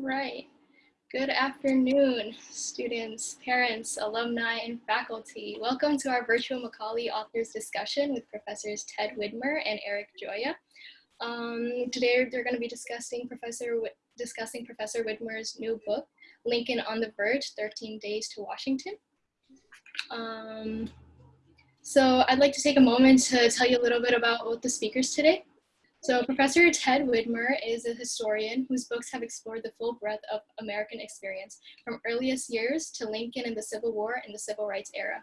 All right. Good afternoon, students, parents, alumni, and faculty. Welcome to our virtual Macaulay Authors discussion with Professors Ted Widmer and Eric Gioia. Um, today, they're going to be discussing Professor discussing Professor Widmer's new book, Lincoln on the Verge: 13 Days to Washington. Um, so I'd like to take a moment to tell you a little bit about both the speakers today. So Professor Ted Widmer is a historian whose books have explored the full breadth of American experience, from earliest years to Lincoln and the Civil War and the Civil Rights era.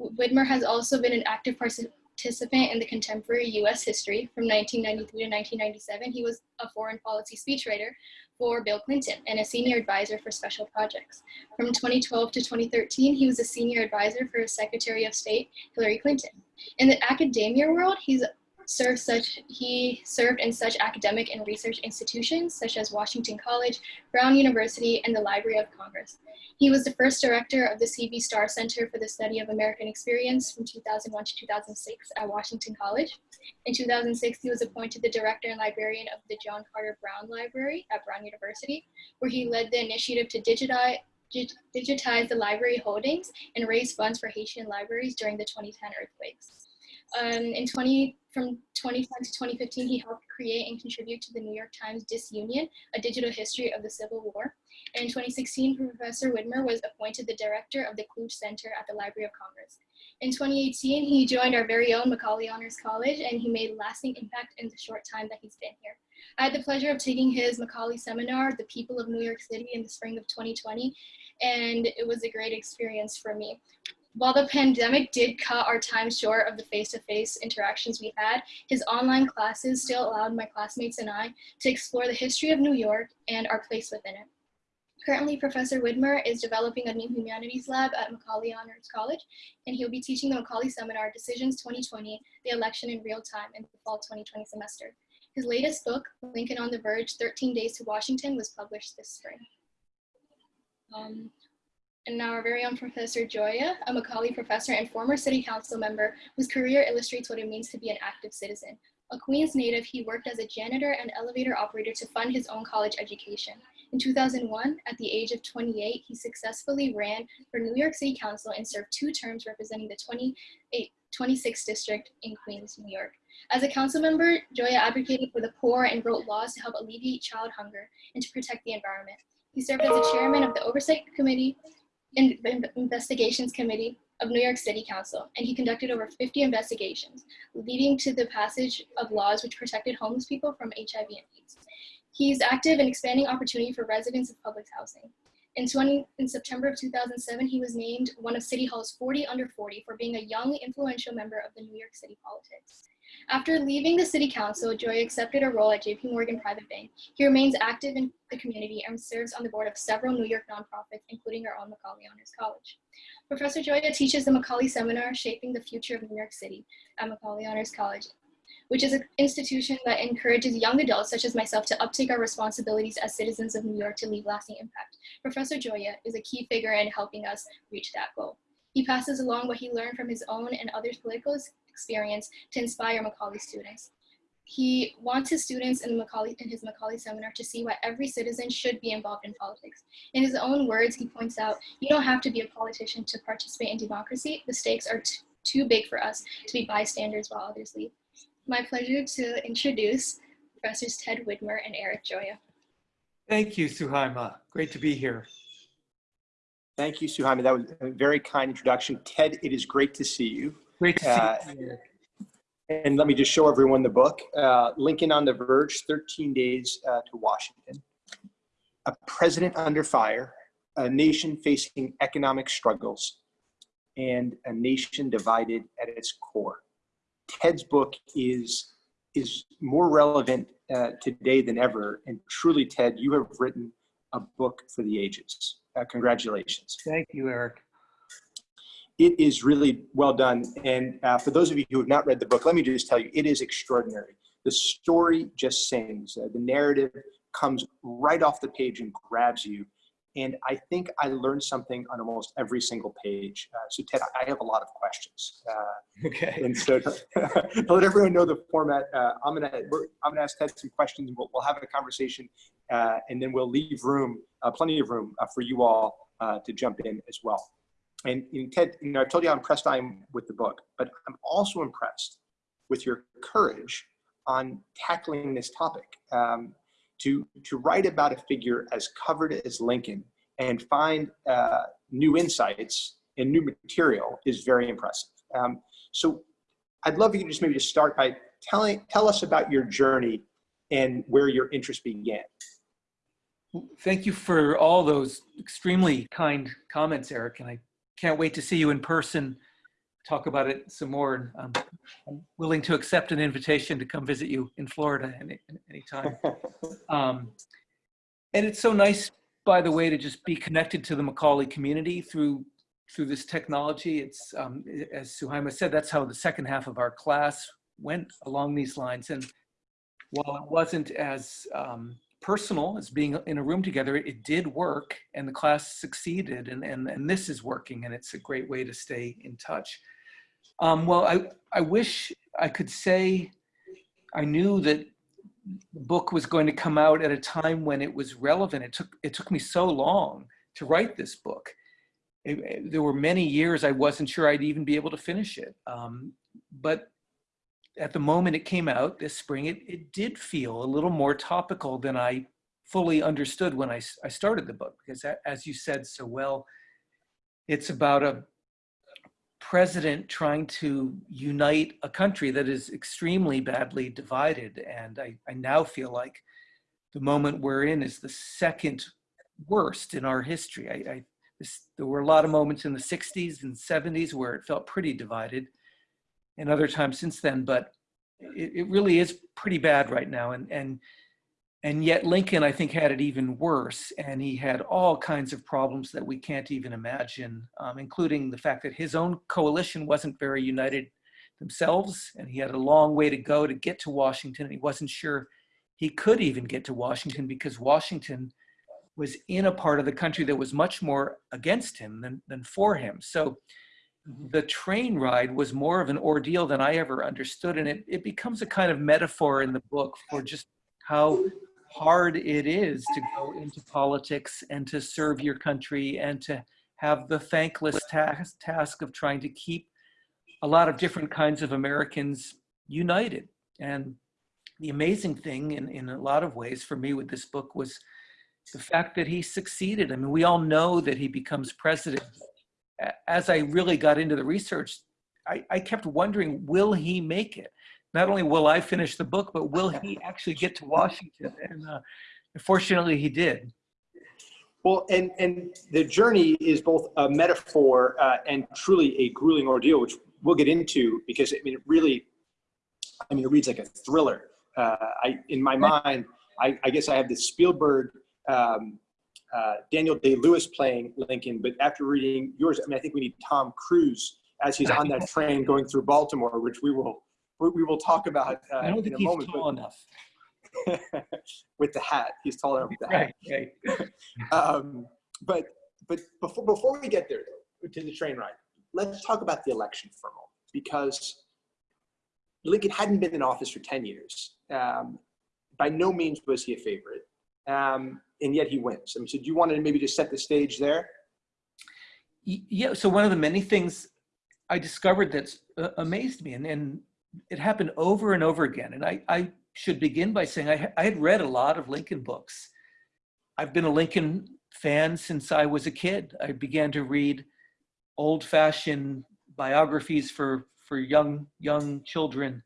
Widmer has also been an active participant in the contemporary US history from 1993 to 1997. He was a foreign policy speechwriter for Bill Clinton and a senior advisor for special projects. From 2012 to 2013, he was a senior advisor for Secretary of State Hillary Clinton. In the academia world, he's served such, he served in such academic and research institutions such as Washington College, Brown University, and the Library of Congress. He was the first director of the C.V. Starr Center for the Study of American Experience from 2001 to 2006 at Washington College. In 2006, he was appointed the director and librarian of the John Carter Brown Library at Brown University, where he led the initiative to digitize digitize the library holdings and raise funds for Haitian libraries during the 2010 earthquakes. Um, in 20, from 2010 to 2015, he helped create and contribute to the New York Times Disunion, a digital history of the Civil War. And in 2016, Professor Widmer was appointed the director of the Kluge Center at the Library of Congress. In 2018, he joined our very own Macaulay Honors College, and he made lasting impact in the short time that he's been here. I had the pleasure of taking his Macaulay seminar, The People of New York City, in the spring of 2020, and it was a great experience for me. While the pandemic did cut our time short of the face-to-face -face interactions we had, his online classes still allowed my classmates and I to explore the history of New York and our place within it. Currently, Professor Widmer is developing a new humanities lab at Macaulay Honors College, and he'll be teaching the Macaulay Seminar Decisions 2020, the election in real time in the fall 2020 semester. His latest book, Lincoln on the Verge, 13 Days to Washington, was published this spring. Um, and now our very own Professor Gioia, a Macaulay professor and former city council member whose career illustrates what it means to be an active citizen. A Queens native, he worked as a janitor and elevator operator to fund his own college education. In 2001, at the age of 28, he successfully ran for New York City Council and served two terms representing the 28, 26th district in Queens, New York. As a council member, Gioia advocated for the poor and wrote laws to help alleviate child hunger and to protect the environment. He served as the chairman of the Oversight Committee in Investigations Committee of New York City Council, and he conducted over 50 investigations, leading to the passage of laws which protected homeless people from HIV and AIDS. He's active in expanding opportunity for residents of public housing. In, 20, in September of 2007, he was named one of City Hall's 40 under 40 for being a young, influential member of the New York City politics. After leaving the city council, Joy accepted a role at JP Morgan Private Bank. He remains active in the community and serves on the board of several New York nonprofits, including our own Macaulay Honors College. Professor Gioia teaches the Macaulay Seminar, Shaping the Future of New York City at Macaulay Honors College, which is an institution that encourages young adults such as myself to uptake our responsibilities as citizens of New York to leave lasting impact. Professor Gioia is a key figure in helping us reach that goal. He passes along what he learned from his own and others' political experience to inspire Macaulay students. He wants his students in, Macaulay, in his Macaulay seminar to see why every citizen should be involved in politics. In his own words, he points out, you don't have to be a politician to participate in democracy. The stakes are too big for us to be bystanders while others lead. My pleasure to introduce Professors Ted Widmer and Eric Gioia. Thank you, Suhaima. Great to be here. Thank you, Suhaima. That was a very kind introduction. Ted, it is great to see you. Great to see uh, you. And let me just show everyone the book, uh, Lincoln on the Verge, 13 Days uh, to Washington. A President Under Fire, a nation facing economic struggles, and a nation divided at its core. Ted's book is, is more relevant uh, today than ever. And truly, Ted, you have written a book for the ages. Uh, congratulations. Thank you, Eric it is really well done. And uh, for those of you who have not read the book, let me just tell you, it is extraordinary. The story just sings. Uh, the narrative comes right off the page and grabs you. And I think I learned something on almost every single page. Uh, so Ted, I have a lot of questions. Uh, okay. And so to, to, let everyone know the format, uh, I'm gonna I'm gonna ask Ted some questions. We'll, we'll have a conversation, uh, and then we'll leave room, uh, plenty of room uh, for you all uh, to jump in as well. And know, Ted, you know, I told you how impressed I am with the book, but I'm also impressed with your courage on tackling this topic. Um, to, to write about a figure as covered as Lincoln and find uh, new insights and new material is very impressive. Um, so I'd love you to just maybe just start by telling, tell us about your journey and where your interest began. Thank you for all those extremely kind comments, Eric, and I can't wait to see you in person, talk about it some more. Um, I'm willing to accept an invitation to come visit you in Florida any anytime. Um, and it's so nice, by the way, to just be connected to the Macaulay community through through this technology. It's, um, as Suhaima said, that's how the second half of our class went along these lines. And while it wasn't as um, personal as being in a room together, it did work and the class succeeded and, and, and this is working and it's a great way to stay in touch. Um, well, I, I wish I could say I knew that the book was going to come out at a time when it was relevant. It took, it took me so long to write this book it, it, there were many years I wasn't sure I'd even be able to finish it. Um, but at the moment it came out this spring, it, it did feel a little more topical than I fully understood when I, I started the book. Because as you said so well, it's about a president trying to unite a country that is extremely badly divided. And I, I now feel like the moment we're in is the second worst in our history. I, I this, there were a lot of moments in the 60s and 70s where it felt pretty divided and other times since then, but it, it really is pretty bad right now. And, and, and yet Lincoln, I think, had it even worse. And he had all kinds of problems that we can't even imagine, um, including the fact that his own coalition wasn't very united themselves. And he had a long way to go to get to Washington. And he wasn't sure he could even get to Washington because Washington was in a part of the country that was much more against him than, than for him. So. Mm-hmm. the train ride was more of an ordeal than I ever understood. And it, it becomes a kind of metaphor in the book for just how hard it is to go into politics and to serve your country and to have the thankless task, task of trying to keep a lot of different kinds of Americans united. And the amazing thing in, in a lot of ways for me with this book was the fact that he succeeded. I mean, we all know that he becomes president. As I really got into the research, I, I kept wondering, will he make it? Not only will I finish the book, but will he actually get to Washington? And uh, fortunately, he did. Well, and, and the journey is both a metaphor uh, and truly a grueling ordeal, which we'll get into because I mean, it really, I mean, it reads like a thriller. Uh, I, in my mind, I, I guess I have this Spielberg um, uh, Daniel Day-Lewis playing Lincoln, but after reading yours, I mean, I think we need Tom Cruise as he's on that train going through Baltimore, which we will we will talk about uh, I don't think in a he's moment. tall enough. with the hat, he's tall enough with the hat. Right, right. um, but but before before we get there though, to the train ride, let's talk about the election for a moment because Lincoln hadn't been in office for ten years. Um, by no means was he a favorite. Um, and yet he wins. I mean, so do you want to maybe just set the stage there? Yeah, so one of the many things I discovered that's uh, amazed me, and, and it happened over and over again. And I, I should begin by saying I, I had read a lot of Lincoln books. I've been a Lincoln fan since I was a kid. I began to read old-fashioned biographies for, for young, young children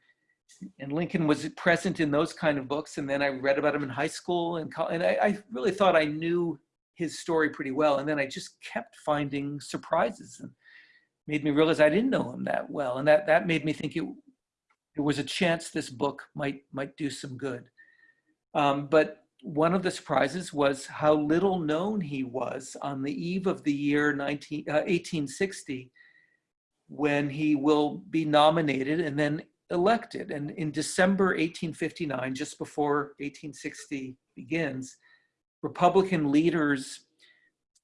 and Lincoln was present in those kind of books. And then I read about him in high school and, and I, I, really thought I knew his story pretty well. And then I just kept finding surprises and made me realize I didn't know him that well. And that, that made me think it, there was a chance this book might, might do some good. Um, but one of the surprises was how little known he was on the eve of the year 19, uh, 1860 when he will be nominated and then elected. And in December 1859, just before 1860 begins, Republican leaders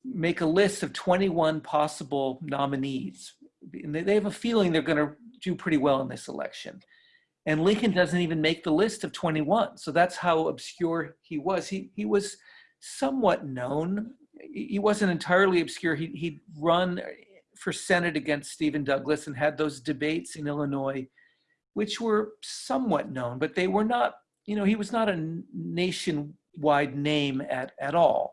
make a list of 21 possible nominees. And they have a feeling they're going to do pretty well in this election. And Lincoln doesn't even make the list of 21. So that's how obscure he was. He, he was somewhat known. He wasn't entirely obscure. He, he'd run for Senate against Stephen Douglas and had those debates in Illinois, which were somewhat known, but they were not, you know, he was not a nationwide name at, at all.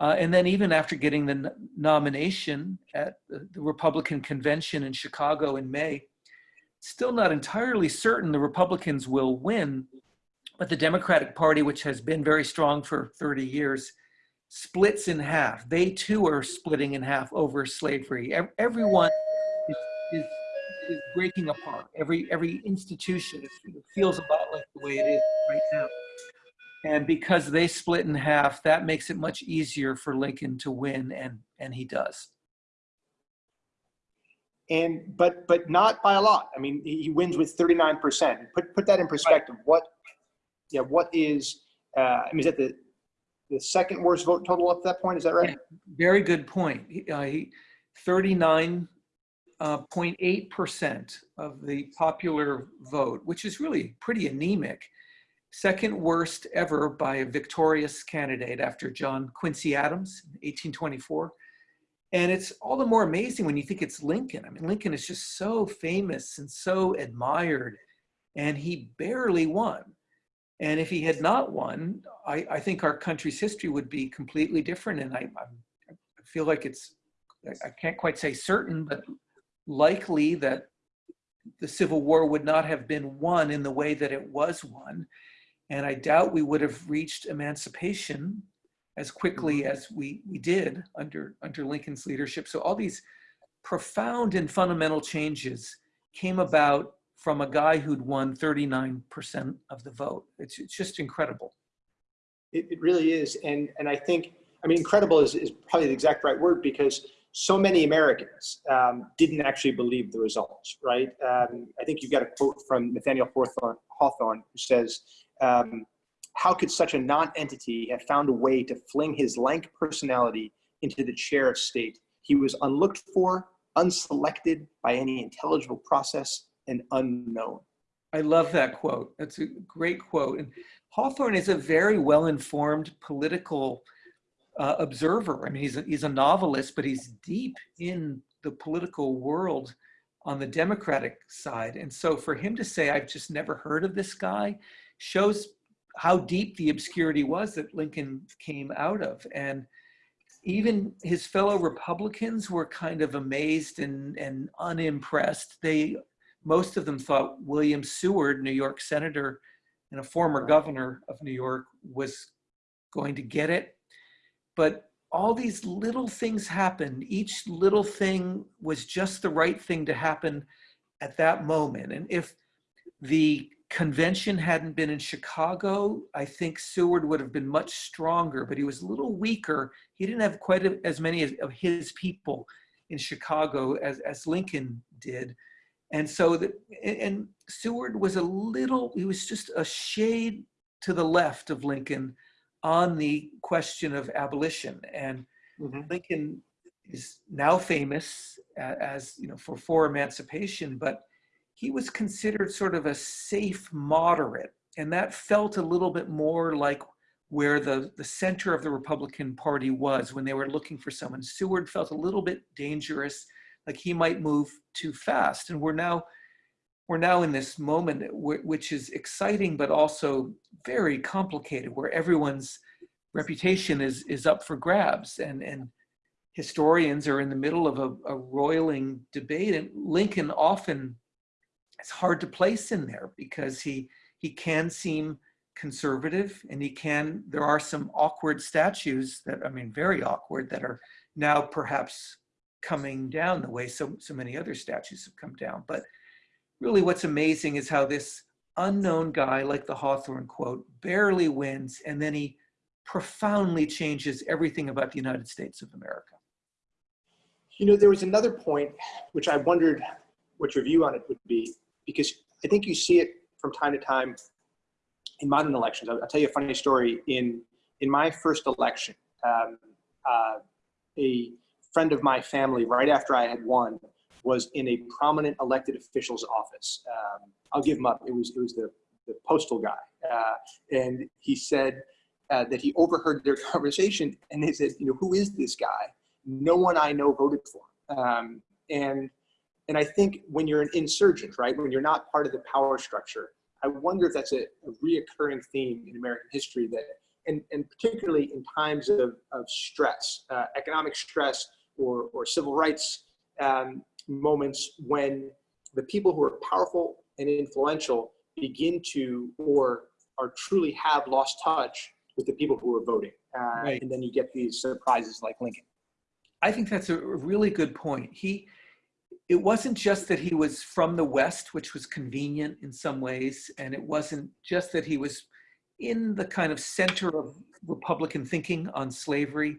Uh, and then even after getting the nomination at the, Republican convention in Chicago in May, still not entirely certain the Republicans will win, but the Democratic Party, which has been very strong for 30 years, splits in half. They too are splitting in half over slavery. Everyone is, is, is breaking apart. Every, every institution feels about like the way it is right now. And because they split in half, that makes it much easier for Lincoln to win, and, and he does. And but but not by a lot. I mean, he wins with 39%. Put put that in perspective. Right. What yeah, what is uh, I mean, is that the the second worst vote total up to that point? Is that right? Yeah, very good point. Uh, he, 39.8% uh, of the popular vote, which is really pretty anemic second worst ever by a victorious candidate after John Quincy Adams in 1824. And it's all the more amazing when you think it's Lincoln. I mean, Lincoln is just so famous and so admired, and he barely won. And if he had not won, I, I think our country's history would be completely different. And I, I feel like it's, I can't quite say certain, but likely that the Civil War would not have been won in the way that it was won. And I doubt we would have reached emancipation as quickly mm-hmm. as we, we did under, under Lincoln's leadership. So all these profound and fundamental changes came about from a guy who'd won 39% of the vote. It's, it's just incredible. It, it really is. And, and I think, I mean, incredible is, is probably the exact right word because so many Americans um, didn't actually believe the results, right? Um, I think you've got a quote from Nathaniel Hawthorne, who says, um, how could such a non-entity have found a way to fling his lank personality into the chair of state? He was unlooked for, unselected by any intelligible process, and unknown. I love that quote. That's a great quote. And Hawthorne is a very well-informed political uh, observer. I mean, he's a, he's a novelist, but he's deep in the political world on the Democratic side. And so for him to say, I've just never heard of this guy, shows how deep the obscurity was that Lincoln came out of. And even his fellow Republicans were kind of amazed and, and unimpressed. They, most of them thought William Seward, New York senator and a former governor of New York, was going to get it. But all these little things happened. Each little thing was just the right thing to happen at that moment. And if the convention hadn't been in Chicago, I think Seward would have been much stronger, but he was a little weaker. He didn't have quite as many of his people in Chicago as, as Lincoln did. And so, the, and Seward was a little, he was just a shade to the left of Lincoln on the question of abolition. And mm -hmm. Lincoln is now famous as, you know, for, for emancipation, but he was considered sort of a safe moderate. And that felt a little bit more like where the, the center of the Republican Party was when they were looking for someone. Seward felt a little bit dangerous, like he might move too fast. And we're now, we're now in this moment which is exciting, but also very complicated, where everyone's reputation is, is up for grabs. And, and historians are in the middle of a, a roiling debate. And Lincoln often it's hard to place in there because he he can seem conservative and he can there are some awkward statues that i mean very awkward that are now perhaps coming down the way so so many other statues have come down but really what's amazing is how this unknown guy like the hawthorne quote barely wins and then he profoundly changes everything about the united states of america you know there was another point which i wondered what your view on it would be because I think you see it from time to time in modern elections. I'll, tell you a funny story. In in my first election, um, uh, a friend of my family, right after I had won, was in a prominent elected official's office. Um, I'll give him up. It was, it was the, the postal guy. Uh, and he said uh, that he overheard their conversation and they said, you know, who is this guy? No one I know voted for. Um, and, and I think when you're an insurgent, right, when you're not part of the power structure, I wonder if that's a, a reoccurring theme in American history that, and, and particularly in times of, of stress, uh, economic stress or, or civil rights um, moments when the people who are powerful and influential begin to or are truly have lost touch with the people who are voting. Uh, Right. And then you get these surprises like Lincoln. I think that's a really good point. He, it wasn't just that he was from the West, which was convenient in some ways, and it wasn't just that he was in the kind of center of Republican thinking on slavery,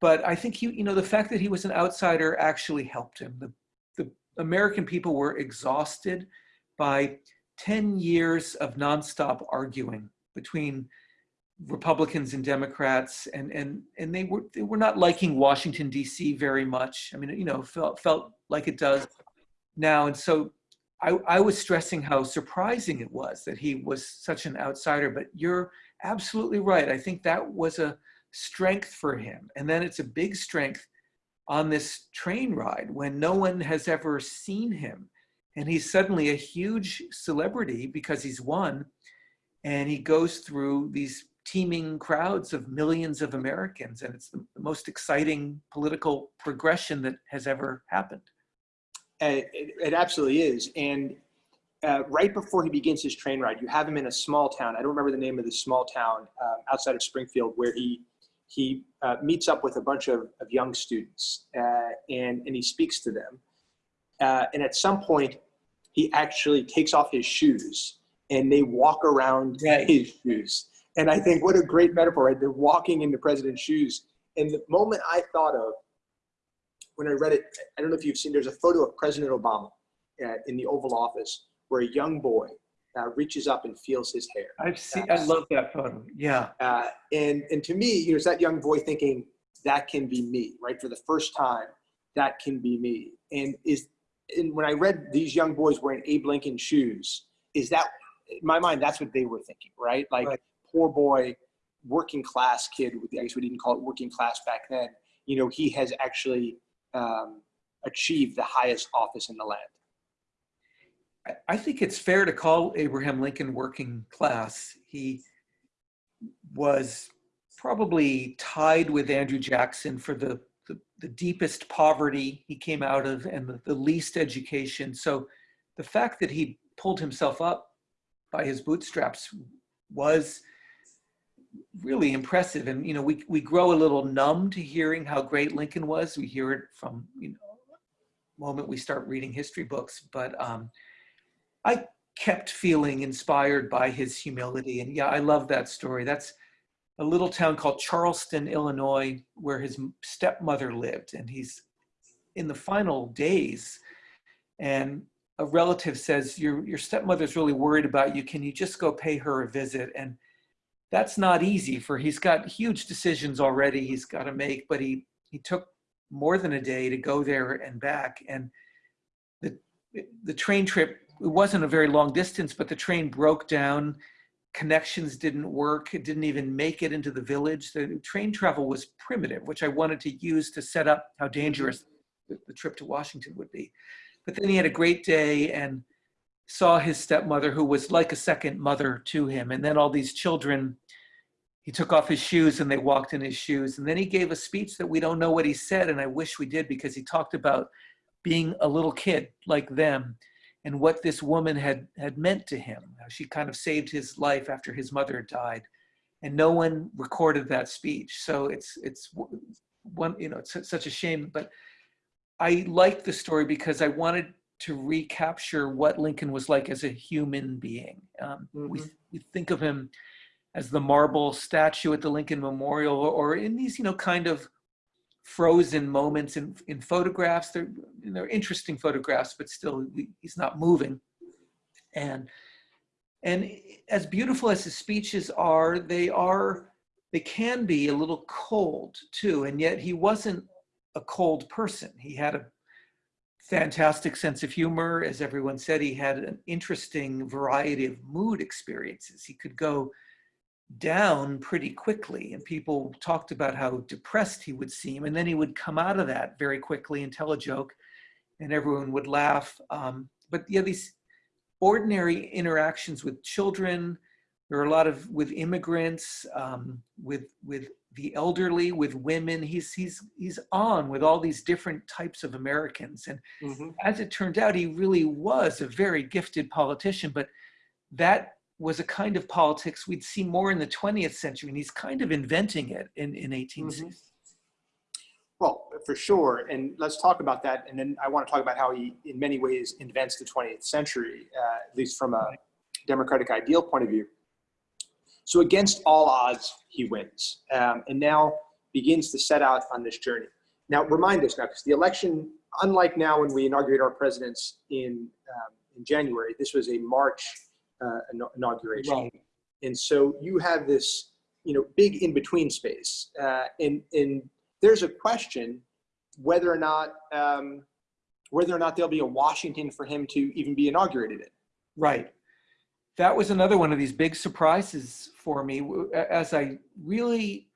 but I think he, you know, the fact that he was an outsider actually helped him. The, American people were exhausted by 10 years of nonstop arguing between Republicans and Democrats, and and and they were they were not liking Washington D.C. very much. I mean, you know, felt felt like it does now, and so I I was stressing how surprising it was that he was such an outsider. But you're absolutely right. I think that was a strength for him, and then it's a big strength on this train ride when no one has ever seen him, and he's suddenly a huge celebrity because he's won, and he goes through these teeming crowds of millions of Americans. And it's the, most exciting political progression that has ever happened. Uh, It, it absolutely is. And uh, right before he begins his train ride, you have him in a small town. I don't remember the name of the small town um, outside of Springfield where he he uh, meets up with a bunch of, of young students uh, and, and he speaks to them. Uh, and at some point, he actually takes off his shoes and they walk around Right. his shoes. And I think what a great metaphor, right? They're walking in the president's shoes. And the moment I thought of when I read it, I don't know if you've seen, there's a photo of President Obama uh, in the Oval Office where a young boy uh, reaches up and feels his hair. I've seen, I love that photo. Yeah. Uh, and, and to me, you know, it's that young boy thinking that can be me, right? For the first time, that can be me. And is, and when I read these young boys wearing Abe Lincoln shoes, is that, in my mind, that's what they were thinking, right? Like Right. poor boy, working class kid, with the, I guess we didn't call it working class back then. You know, he has actually um, achieved the highest office in the land. I- think it's fair to call Abraham Lincoln working class. He was probably tied with Andrew Jackson for the, the, the deepest poverty he came out of and the, the least education. So the fact that he pulled himself up by his bootstraps was really impressive. And, you know, we, we grow a little numb to hearing how great Lincoln was. We hear it from, you know, moment we start reading history books, but um, I kept feeling inspired by his humility. And yeah, I love that story. That's a little town called Charleston, Illinois, where his stepmother lived. And he's in the final days. And a relative says, your, your stepmother's really worried about you. Can you just go pay her a visit? And that's not easy for he's got huge decisions already he's got to make, but he, he took more than a day to go there and back. And the, the train trip it wasn't a very long distance, but the train broke down. Connections didn't work. It didn't even make it into the village. The train travel was primitive, which I wanted to use to set up how dangerous the, trip to Washington would be. But then he had a great day and saw his stepmother, who was like a second mother to him. And then all these children, he took off his shoes and they walked in his shoes. And then he gave a speech that we don't know what he said. And I wish we did because he talked about being a little kid like them and what this woman had had meant to him. She kind of saved his life after his mother died, and no one recorded that speech. So it's it's one you know it's such a shame. But I liked the story because I wanted to recapture what Lincoln was like as a human being. Um, we, Mhm. we think of him as the marble statue at the Lincoln Memorial, or, or in these you know kind of frozen moments in, in photographs. They're, they're interesting photographs, but still he's not moving. And, and as beautiful as his speeches are, they are, they can be a little cold too. And yet he wasn't a cold person. He had a fantastic sense of humor. As everyone said, he had an interesting variety of mood experiences. He could go down pretty quickly and people talked about how depressed he would seem and then he would come out of that very quickly and tell a joke and everyone would laugh um, but yeah these ordinary interactions with children there are a lot of with immigrants um, with with the elderly with women he's he's he's on with all these different types of americans and Mm-hmm. as it turned out he really was a very gifted politician but that was a kind of politics we'd see more in the 20th century, and he's kind of inventing it in, in 1860. Well, for sure. And let's talk about that. And then I want to talk about how he, in many ways, invents the 20th century, uh, at least from a democratic ideal point of view. So, against all odds, he wins um, and now begins to set out on this journey. Now, remind us now, because the election, unlike now when we inaugurate our presidents in, um, in January, this was a March uh, inauguration. Right. And so you have this, you know, big in between space. Uh, and, and there's a question whether or not, um, whether or not there'll be a Washington for him to even be inaugurated in. Right. That was another one of these big surprises for me as I really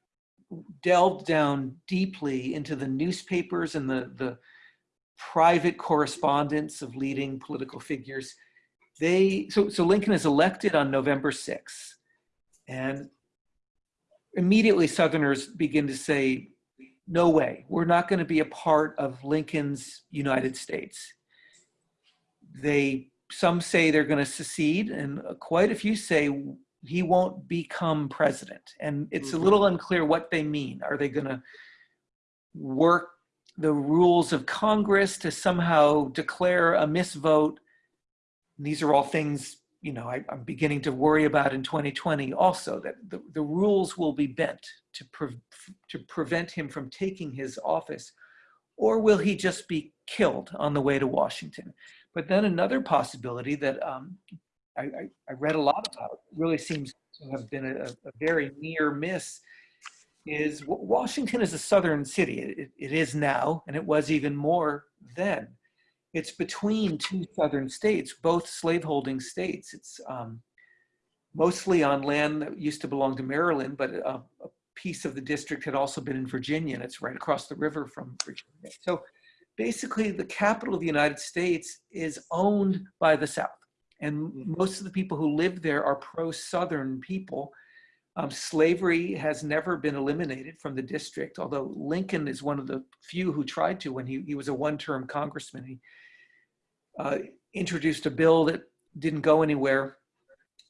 delved down deeply into the newspapers and the, the private correspondence of leading political figures. They so so Lincoln is elected on November 6th, and immediately Southerners begin to say, "No way, we're not going to be a part of Lincoln's United States." They some say they're going to secede, and quite a few say he won't become president. And it's a Mhm. little unclear what they mean. Are they going to work the rules of Congress to somehow declare a misvote? These are all things, you know, I, I'm beginning to worry about in 2020 also, that the, the rules will be bent to, pre- to prevent him from taking his office. Or will he just be killed on the way to Washington? But then another possibility that um, I, I, I read a lot about, really seems to have been a, a very near miss, is Washington is a southern city. It, it is now, and it was even more then. It's between two southern states, both slaveholding states. It's um, mostly on land that used to belong to Maryland, but a, a piece of the district had also been in Virginia, and it's right across the river from Virginia. So basically, the capital of the United States is owned by the South. And most of the people who live there are pro Southern people. Um, slavery has never been eliminated from the district, although Lincoln is one of the few who tried to when he, he was a one term congressman. He uh, introduced a bill that didn't go anywhere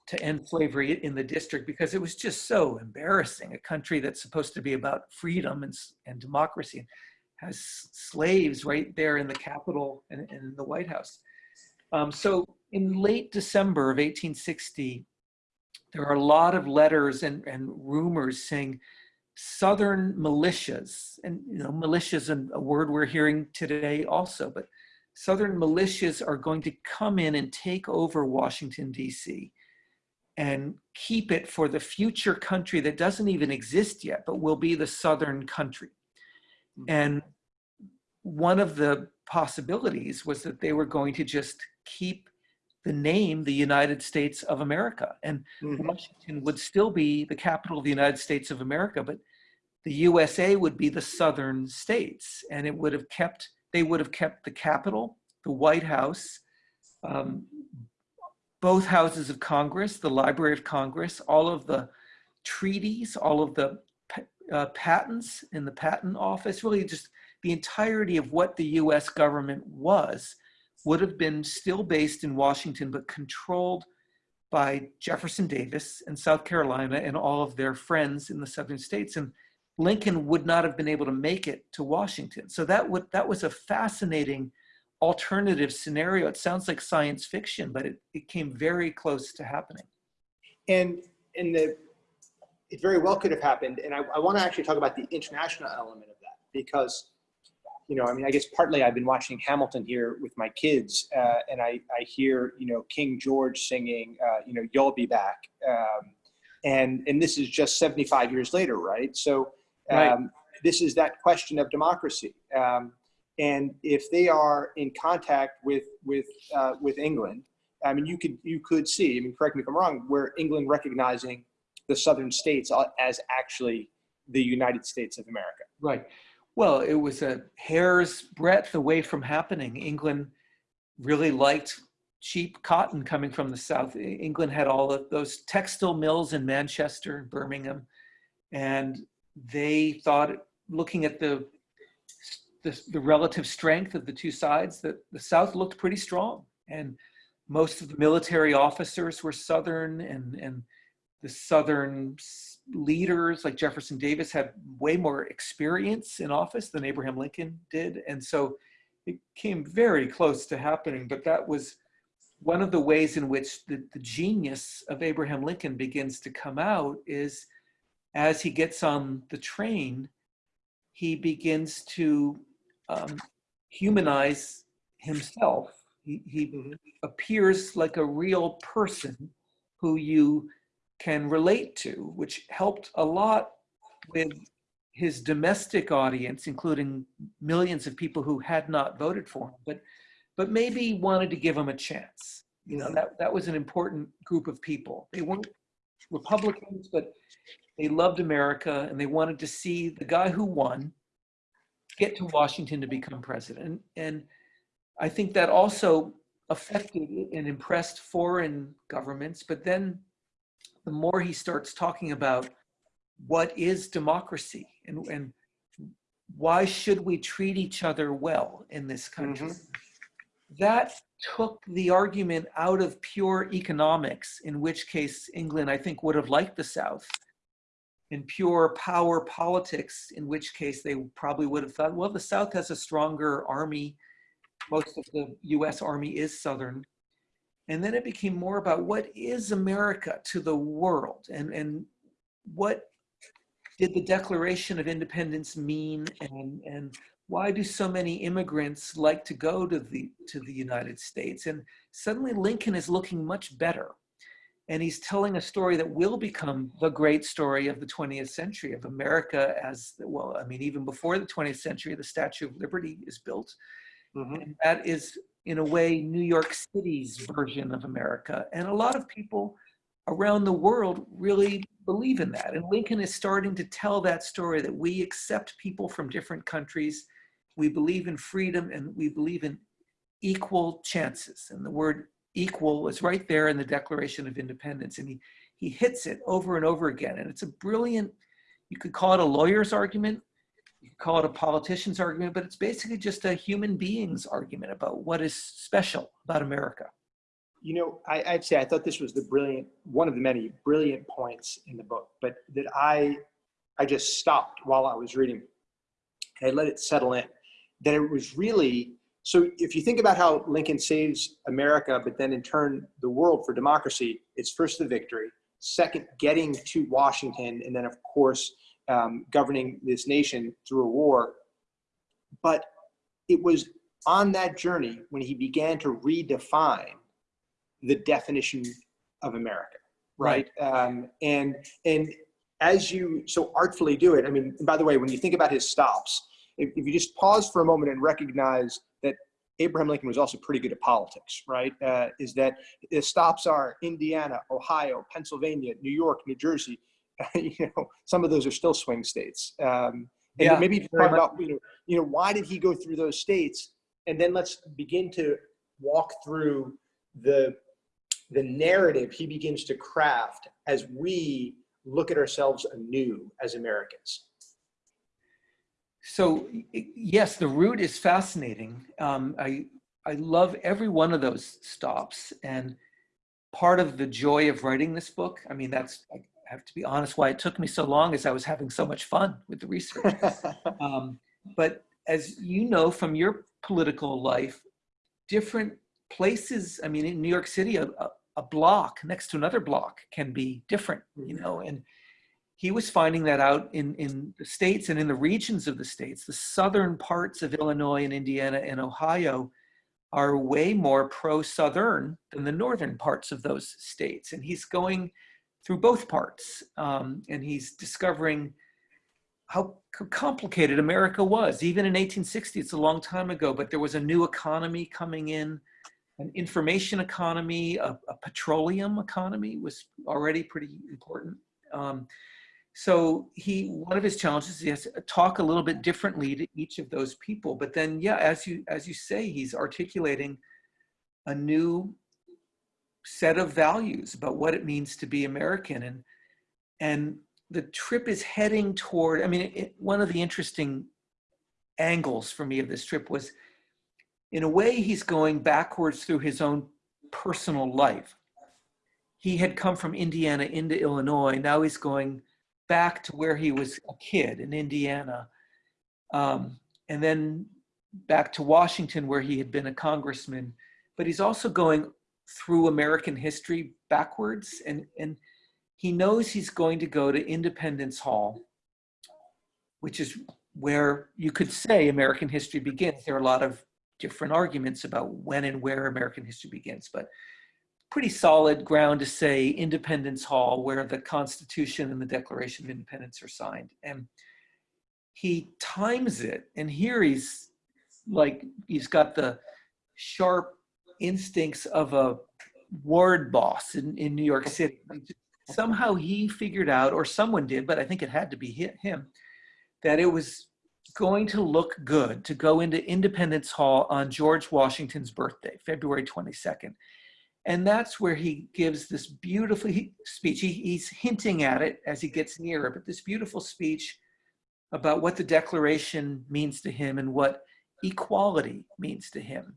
to end slavery in the district because it was just so embarrassing. A country that's supposed to be about freedom and, and democracy has slaves right there in the Capitol and, and in the White House. Um, so in late December of 1860, there are a lot of letters and, and rumors saying Southern militias, and you know, militias and a word we're hearing today also, but Southern militias are going to come in and take over Washington, D.C. and keep it for the future country that doesn't even exist yet, but will be the Southern country. Mm-hmm. And one of the possibilities was that they were going to just keep the name the United States of America. And Mhm. Washington would still be the capital of the United States of America, but the USA would be the southern states, and it would have kept they would have kept the Capitol, the White House, um, both houses of Congress, the Library of Congress, all of the treaties, all of the uh, patents in the patent office, really just the entirety of what the US government was, would have been still based in Washington, but controlled by Jefferson Davis and South Carolina and all of their friends in the southern states. And Lincoln would not have been able to make it to Washington. So that would that was a fascinating alternative scenario. It sounds like science fiction, but it, it came very close to happening. And, and the, it very well could have happened. And I, I want to actually talk about the international element of that because, you know, I mean, I guess partly I've been watching Hamilton here with my kids, uh, and I, I hear, you know, King George singing, uh, you know, "You'll Be Back," um, and and this is just 75 years later, right? So, um, Right. this is that question of democracy. Um, and if they are in contact with with uh, with England, I mean, you could you could see. I mean, correct me if I'm wrong. Where England recognizing the southern states as actually the United States of America. Right. Well, it was a hair's breadth away from happening. England really liked cheap cotton coming from the south. England had all of those textile mills in Manchester, Birmingham, and they thought, looking at the the, the relative strength of the two sides, that the South looked pretty strong. And most of the military officers were Southern and, and the Southern leaders like Jefferson Davis had way more experience in office than Abraham Lincoln did. And so it came very close to happening, but that was one of the ways in which the, the genius of Abraham Lincoln begins to come out is as he gets on the train, he begins to um, humanize himself. He, he mm-hmm. appears like a real person who you can relate to, which helped a lot with his domestic audience, including millions of people who had not voted for him, but, but maybe wanted to give him a chance. You know, that, that was an important group of people. They weren't Republicans, but they loved America and they wanted to see the guy who won get to Washington to become president. And I think that also affected and impressed foreign governments. But then the more he starts talking about what is democracy and, and why should we treat each other well in this country, mm -hmm. that took the argument out of pure economics, in which case England, I think, would have liked the South in pure power politics, in which case they probably would have thought, well, the South has a stronger army. Most of the US Army is Southern. And then it became more about what is America to the world and, and what did the Declaration of Independence mean and, and why do so many immigrants like to go to the, to the United States? And suddenly Lincoln is looking much better and he's telling a story that will become the great story of the 20th century of America as well. I mean, even before the 20th century, the Statue of Liberty is built. Mm -hmm. And that is, in a way, New York City's version of America. And a lot of people around the world really believe in that. And Lincoln is starting to tell that story that we accept people from different countries. We believe in freedom and we believe in equal chances. And the word equal is right there in the Declaration of Independence. And he, he hits it over and over again. And it's a brilliant, you could call it a lawyer's argument, you call it a politician's argument, but it's basically just a human being's argument about what is special about America. You know, I, I'd say I thought this was the brilliant, one of the many brilliant points in the book, but that I, I just stopped while I was reading. I let it settle in. That it was really so if you think about how Lincoln saves America, but then in turn the world for democracy, it's first the victory, second getting to Washington, and then of course um, governing this nation through a war. But it was on that journey when he began to redefine the definition of America, right? right. Um, and and as you so artfully do it, I mean, by the way, when you think about his stops, if, if you just pause for a moment and recognize that Abraham Lincoln was also pretty good at politics, right? Uh, is that the stops are Indiana, Ohio, Pennsylvania, New York, New Jersey. you know, some of those are still swing states. Um, and yeah, maybe talk about, you know, you know, why did he go through those states? And then let's begin to walk through the the narrative he begins to craft as we look at ourselves anew as Americans so yes, the route is fascinating. Um, I, I love every one of those stops. And part of the joy of writing this book, I mean, that's, I have to be honest, why it took me so long is I was having so much fun with the research. um, but as you know from your political life, different places, I mean, in New York City, a, a block next to another block can be different, you mm-hmm. know, and he was finding that out in, in the states and in the regions of the states. The southern parts of Illinois and Indiana and Ohio are way more pro-Southern than the northern parts of those states. And he's going through both parts um, and he's discovering how complicated America was. Even in 1860, it's a long time ago, but there was a new economy coming in, an information economy, a, a petroleum economy was already pretty important. Um, so he, one of his challenges is to talk a little bit differently to each of those people. But then, yeah, as you as you say, he's articulating a new set of values about what it means to be American, and and the trip is heading toward. I mean, it, one of the interesting angles for me of this trip was, in a way, he's going backwards through his own personal life. He had come from Indiana into Illinois. Now he's going back to where he was a kid in Indiana, um, and then back to Washington where he had been a congressman. But he's also going through American history backwards, and and he knows he's going to go to Independence Hall, which is where you could say American history begins. There are a lot of different arguments about when and where American history begins, but pretty solid ground to say Independence Hall, where the Constitution and the Declaration of Independence are signed. And he times it, and here he's like, he's got the sharp instincts of a ward boss in, in New York City. Somehow he figured out, or someone did, but I think it had to be him, that it was going to look good to go into Independence Hall on George Washington's birthday, February 22nd. And that's where he gives this beautiful speech. He, he's hinting at it as he gets nearer, but this beautiful speech about what the Declaration means to him and what equality means to him.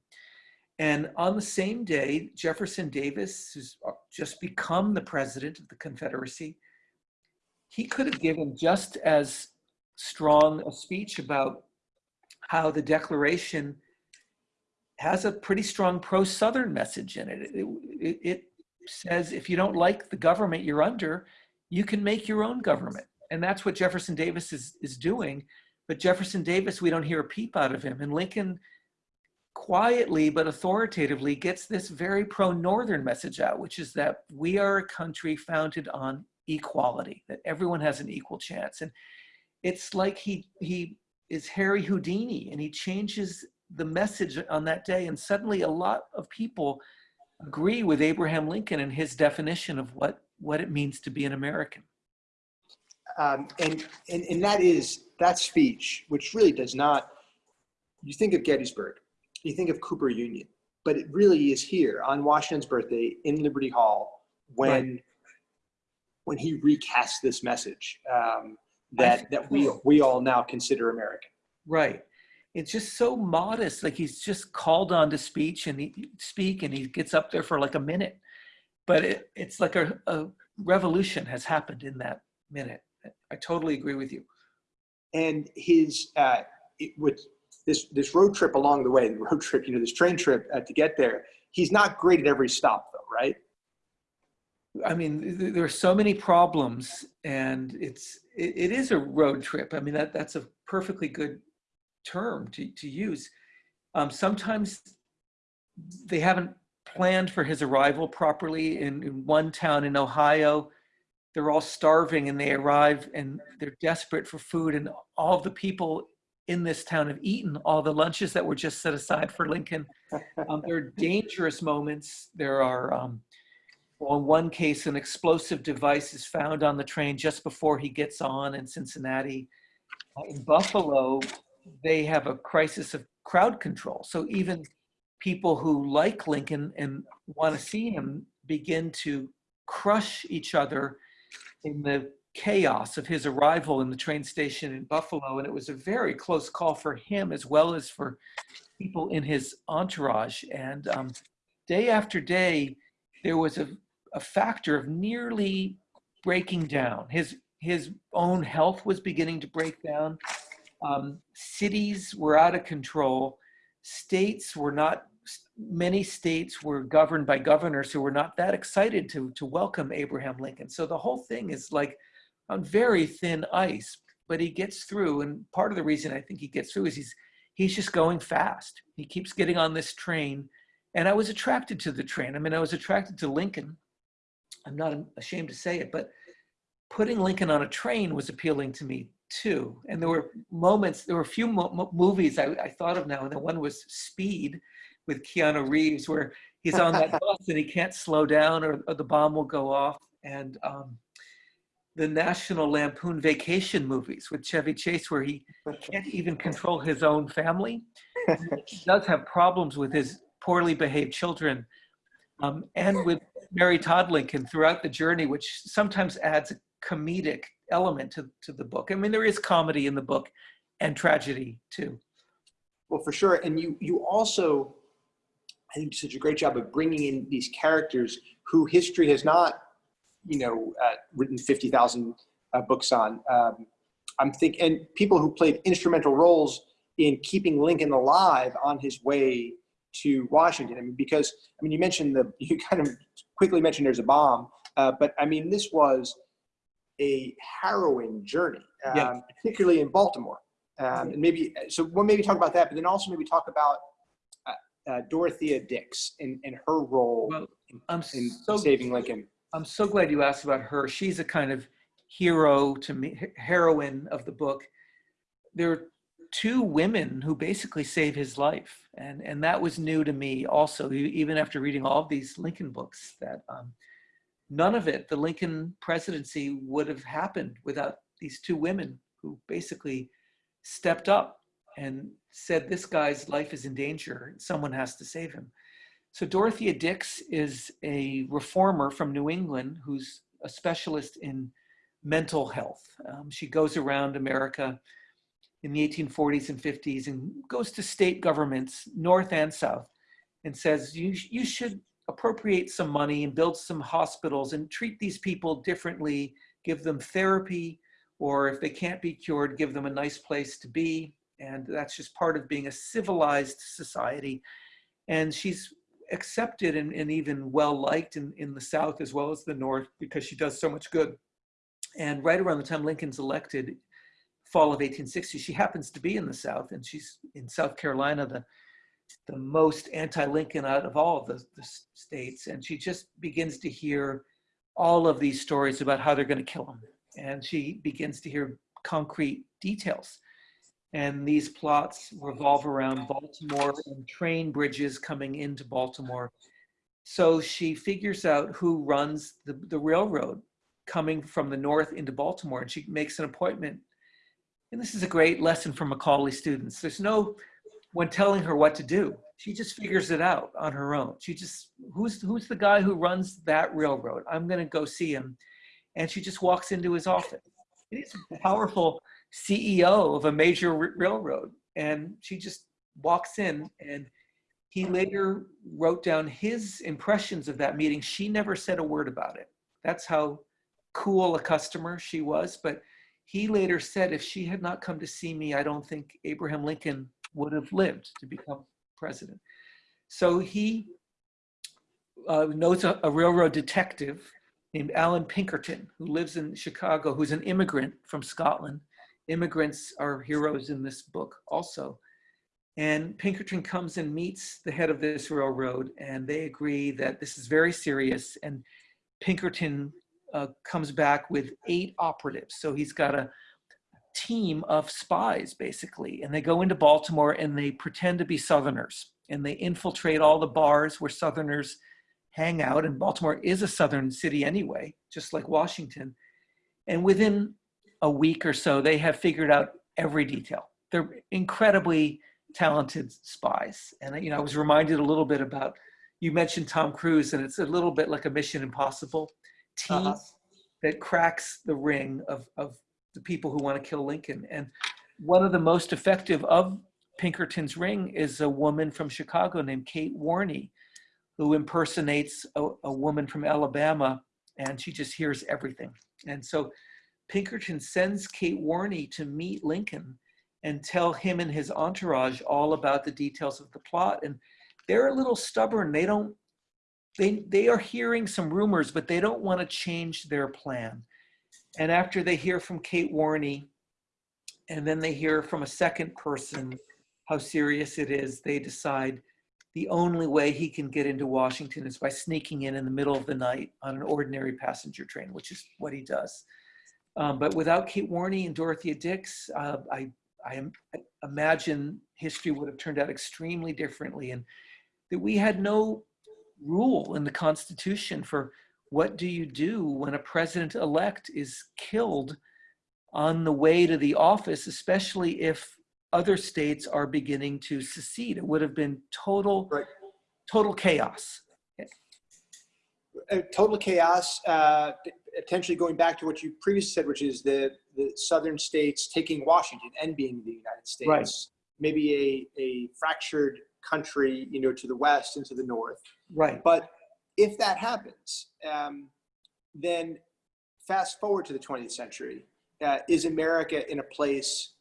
And on the same day, Jefferson Davis, who's uh, just become the president of the Confederacy, he could have given just as strong a speech about how the Declaration has a pretty strong pro-Southern message in it. It, it. it, says if you don't like the government you're under, you can make your own government. And that's what Jefferson Davis is, is doing. But Jefferson Davis, we don't hear a peep out of him. And Lincoln quietly but authoritatively gets this very pro-Northern message out, which is that we are a country founded on equality, that everyone has an equal chance. And it's like he, he is Harry Houdini and he changes the message on that day. And suddenly a lot of people agree with Abraham Lincoln and his definition of what, what it means to be an American. Um, and, and, and that is that speech, which really does not, you think of Gettysburg, you think of Cooper Union, but it really is here on Washington's birthday in Liberty Hall when, right. when he recasts this message um, that, that we, we all now consider American. Right it's just so modest. Like he's just called on to speech and he speak and he gets up there for like a minute, but it, it's like a, a revolution has happened in that minute. I totally agree with you. And his, uh, it would, this, this road trip along the way, the road trip, you know, this train trip uh, to get there, he's not great at every stop though, right? I mean, there are so many problems and it's, it, it is a road trip. I mean, that, that's a perfectly good term to, to use. Um, sometimes they haven't planned for his arrival properly. In, in one town in Ohio, they're all starving and they arrive and they're desperate for food and all the people in this town of Eaton, all the lunches that were just set aside for Lincoln. Um, there are dangerous moments. There are, um, well, in one case, an explosive device is found on the train just before he gets on in Cincinnati. Uh, in Buffalo, they have a crisis of crowd control. So even people who like Lincoln and want to see him begin to crush each other in the chaos of his arrival in the train station in Buffalo. And it was a very close call for him as well as for people in his entourage. And um, day after day, there was a, a factor of nearly breaking down. His, his own health was beginning to break down um, cities were out of control. States were not, many states were governed by governors who were not that excited to, to welcome Abraham Lincoln. So the whole thing is like on very thin ice, but he gets through. And part of the reason I think he gets through is he's, he's just going fast. He keeps getting on this train. And I was attracted to the train. I mean, I was attracted to Lincoln. I'm not ashamed to say it, but putting Lincoln on a train was appealing to me too. And there were moments, there were a few mo mo movies I, I thought of now, and the one was Speed with Keanu Reeves, where he's on that bus and he can't slow down or, or the bomb will go off. And um, the National Lampoon Vacation movies with Chevy Chase, where he can't even control his own family. He does have problems with his poorly behaved children um, and with Mary Todd Lincoln throughout the journey, which sometimes adds a comedic element to, to the book. I mean, there is comedy in the book and tragedy too. Well, for sure. And you, you also, I think, did such a great job of bringing in these characters who history has not, you know, uh, written 50,000 uh, books on. Um, I'm thinking, and people who played instrumental roles in keeping Lincoln alive on his way to Washington. I mean, because, I mean, you mentioned the, you kind of quickly mentioned there's a bomb, uh, but I mean, this was a harrowing journey, um, Yeah. particularly in Baltimore. Um, and maybe, so we'll maybe talk about that, but then also maybe talk about uh, uh, Dorothea Dix and, and her role Well, I'm in so saving Lincoln. I'm so glad you asked about her. She's a kind of hero to me, heroine of the book. There are two women who basically save his life, and and that was new to me also. Even after reading all of these Lincoln books, that um, none of it, the Lincoln presidency, would have happened without these two women who basically stepped up and said, "This guy's life is in danger. Someone has to save him." So Dorothea Dix is a reformer from New England who's a specialist in mental health. Um, she goes around America in the 1840s and 50s and goes to state governments, north and south, and says, you, you should appropriate some money and build some hospitals and treat these people differently, give them therapy, or if they can't be cured, give them a nice place to be. And that's just part of being a civilized society. And she's accepted and, and even well liked in, in the South as well as the North because she does so much good. And right around the time Lincoln's elected, fall of 1860, she happens to be in the South and she's in South Carolina, the, the most anti-Lincoln out of all of the, the states. And she just begins to hear all of these stories about how they're going to kill him. And she begins to hear concrete details. And these plots revolve around Baltimore and train bridges coming into Baltimore. So she figures out who runs the, the railroad coming from the north into Baltimore, and she makes an appointment. And this is a great lesson for Macaulay students. There's no one telling her what to do. She just figures it out on her own. She just, who's, who's the guy who runs that railroad? I'm going to go see him. And she just walks into his office. He's a powerful CEO of a major railroad. And she just walks in and he later wrote down his impressions of that meeting. She never said a word about it. That's how cool a customer she was. But he later said, if she had not come to see me, I don't think Abraham Lincoln would have lived to become president. So he uh, knows a, a railroad detective named Allan Pinkerton, who lives in Chicago, who's an immigrant from Scotland. Immigrants are heroes in this book also. And Pinkerton comes and meets the head of this railroad, and they agree that this is very serious. And Pinkerton uh, comes back with eight operatives. So he's got a team of spies, basically. And they go into Baltimore and they pretend to be Southerners. And they infiltrate all the bars where Southerners hang out. And Baltimore is a Southern city anyway, just like Washington. And within a week or so, they have figured out every detail. They're incredibly talented spies. And you know, I was reminded a little bit about you mentioned Tom Cruise, and it's a little bit like a Mission Impossible team Uh-huh. that cracks the ring of of the people who want to kill Lincoln. And one of the most effective of Pinkerton's ring is a woman from Chicago named Kate Warney, who impersonates a, a woman from Alabama, and she just hears everything. And so Pinkerton sends Kate Warney to meet Lincoln and tell him and his entourage all about the details of the plot. And they're a little stubborn. They don't, they, they are hearing some rumors, but they don't want to change their plan. And after they hear from Kate Warney, and then they hear from a second person how serious it is, they decide the only way he can get into Washington is by sneaking in in the middle of the night on an ordinary passenger train, which is what he does. Um, but without Kate Warney and Dorothea Dix, uh, I, I, am- I imagine history would have turned out extremely differently and that we had no rule in the Constitution for what do you do when a president-elect is killed on the way to the office, especially if other states are beginning to secede. It would have been total, Right. total chaos. uh, total chaos, uh, potentially going back to what you previously said, which is the, the southern states taking Washington and being the United States. Right. Maybe a, a fractured country, you know, to the west and to the north. Right. But if that happens, um, then fast forward to the 20th century. Uh, is America in a place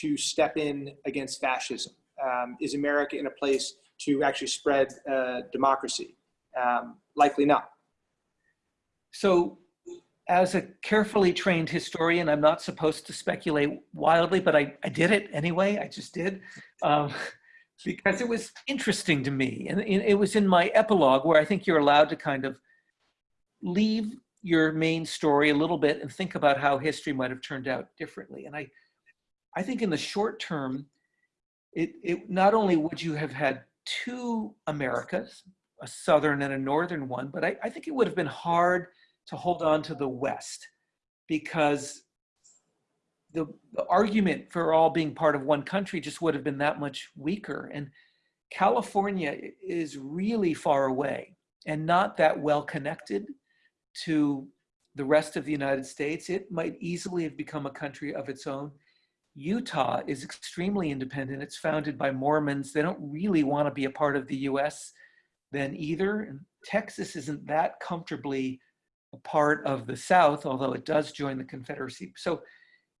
to step in against fascism? Um, is America in a place to actually spread uh, democracy? Um, likely not. So as a carefully trained historian, I'm not supposed to speculate wildly, but I, I did it anyway. I just did. Um, because it was interesting to me. And it was in my epilogue where I think you're allowed to kind of leave your main story a little bit and think about how history might have turned out differently. And I, I think in the short term, it, it not only would you have had two Americas, a southern and a northern one, but I, I think it would have been hard to hold on to the West because the, the argument for all being part of one country just would have been that much weaker. And California is really far away and not that well connected to the rest of the United States. It might easily have become a country of its own. Utah is extremely independent. It's founded by Mormons. They don't really want to be a part of the US then either. And Texas isn't that comfortably a part of the South, although it does join the Confederacy. So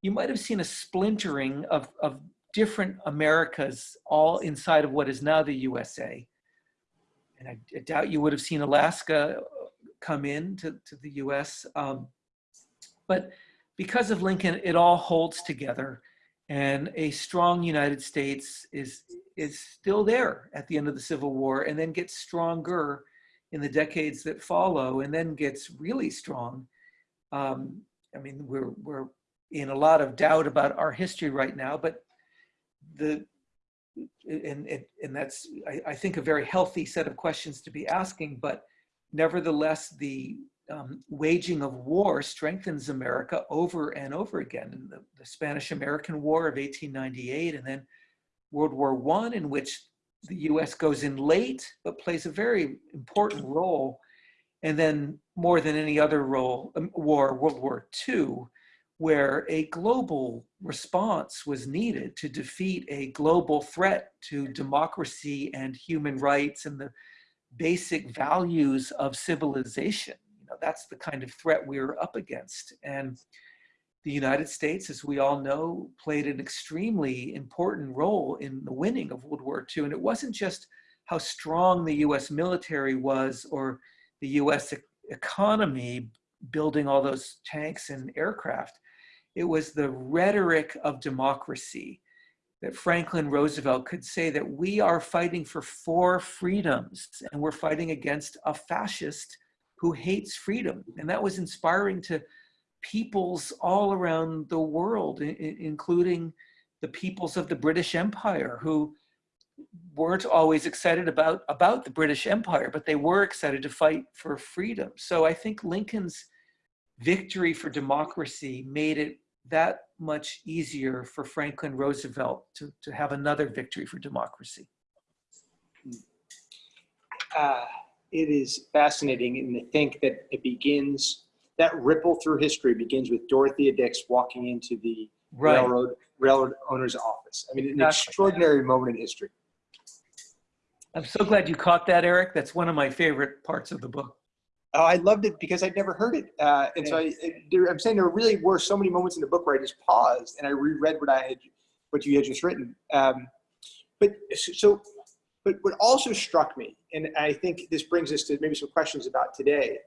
you might have seen a splintering of, of different Americas all inside of what is now the USA. And I, I doubt you would have seen Alaska come in to, to the US. Um, but because of Lincoln, it all holds together and a strong United States is, is still there at the end of the Civil War and then gets stronger in the decades that follow and then gets really strong. Um, I mean, we're, we're in a lot of doubt about our history right now, but the, and, and, and that's, I, I think, a very healthy set of questions to be asking, but nevertheless, the um, waging of war strengthens America over and over again. In the, the Spanish-American War of 1898 and then World War One, in which the US goes in late, but plays a very important role. And then more than any other role, um, war, World War II, where a global response was needed to defeat a global threat to democracy and human rights and the basic values of civilization. You know, that's the kind of threat we were up against. And the United States, as we all know, played an extremely important role in the winning of World War II. And it wasn't just how strong the US military was or the US e economy building all those tanks and aircraft. It was the rhetoric of democracy that Franklin Roosevelt could say that we are fighting for four freedoms and we're fighting against a fascist who hates freedom. And that was inspiring to peoples all around the world, including the peoples of the British Empire who weren't always excited about, about the British Empire, but they were excited to fight for freedom. So I think Lincoln's victory for democracy made it that much easier for Franklin Roosevelt to, to have another victory for democracy. Uh, it is fascinating and to think that it begins, that ripple through history begins with Dorothea Dix walking into the Right. railroad, railroad owner's office. I mean, an Exactly. extraordinary moment in history. I'm so glad you caught that, Eric. That's one of my favorite parts of the book. Oh, I loved it because I'd never heard it. Uh, and so I, there, I'm saying there really were so many moments in the book where I just paused and I reread what I had, what you had just written. Um, but so, but what also struck me, and I think this brings us to maybe some questions about today,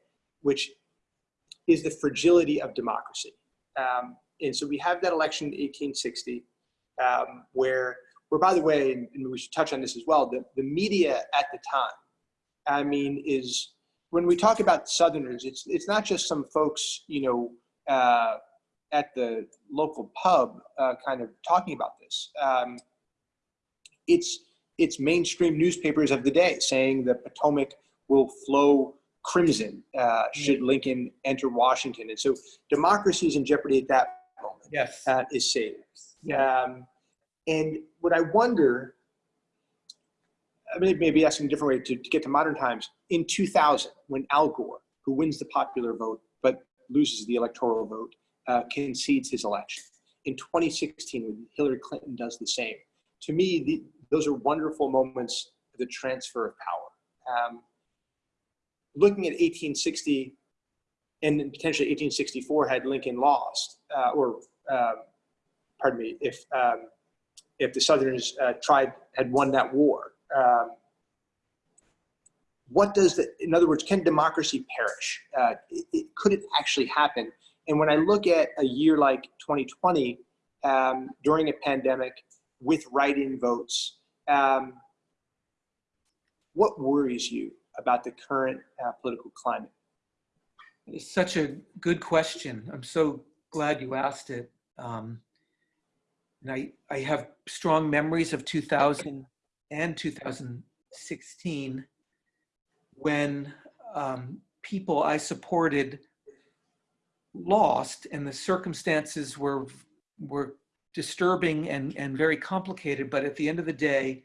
which is the fragility of democracy. Um, and so we have that election in 1860, um, where, where by the way, and we should touch on this as well, the, the media at the time, I mean, is when we talk about Southerners, it's it's not just some folks, you know, uh, at the local pub, uh, kind of talking about this. Um, it's it's mainstream newspapers of the day saying the Potomac will flow crimson uh, should Lincoln enter Washington, and so democracy is in jeopardy at that moment. Yes. Uh, is saved. Yeah. Um, and what I wonder, I mean, maybe asking a different way to, to get to modern times. In 2000, when Al Gore, who wins the popular vote but loses the electoral vote, uh, concedes his election. In 2016, when Hillary Clinton does the same. To me, the, those are wonderful moments of the transfer of power. Um, looking at 1860 and potentially 1864 had Lincoln lost, uh, or um, pardon me, if um, if the Southerners uh, tried had won that war. Um, what does the, in other words, can democracy perish? Uh, it, it, could it actually happen? And when I look at a year like 2020, um, during a pandemic, with write-in votes, um, what worries you about the current uh, political climate? It's such a good question. I'm so glad you asked it. Um, and I, I have strong memories of 2000 and 2016 when um, people I supported lost and the circumstances were, were disturbing and, and very complicated. But at the end of the day,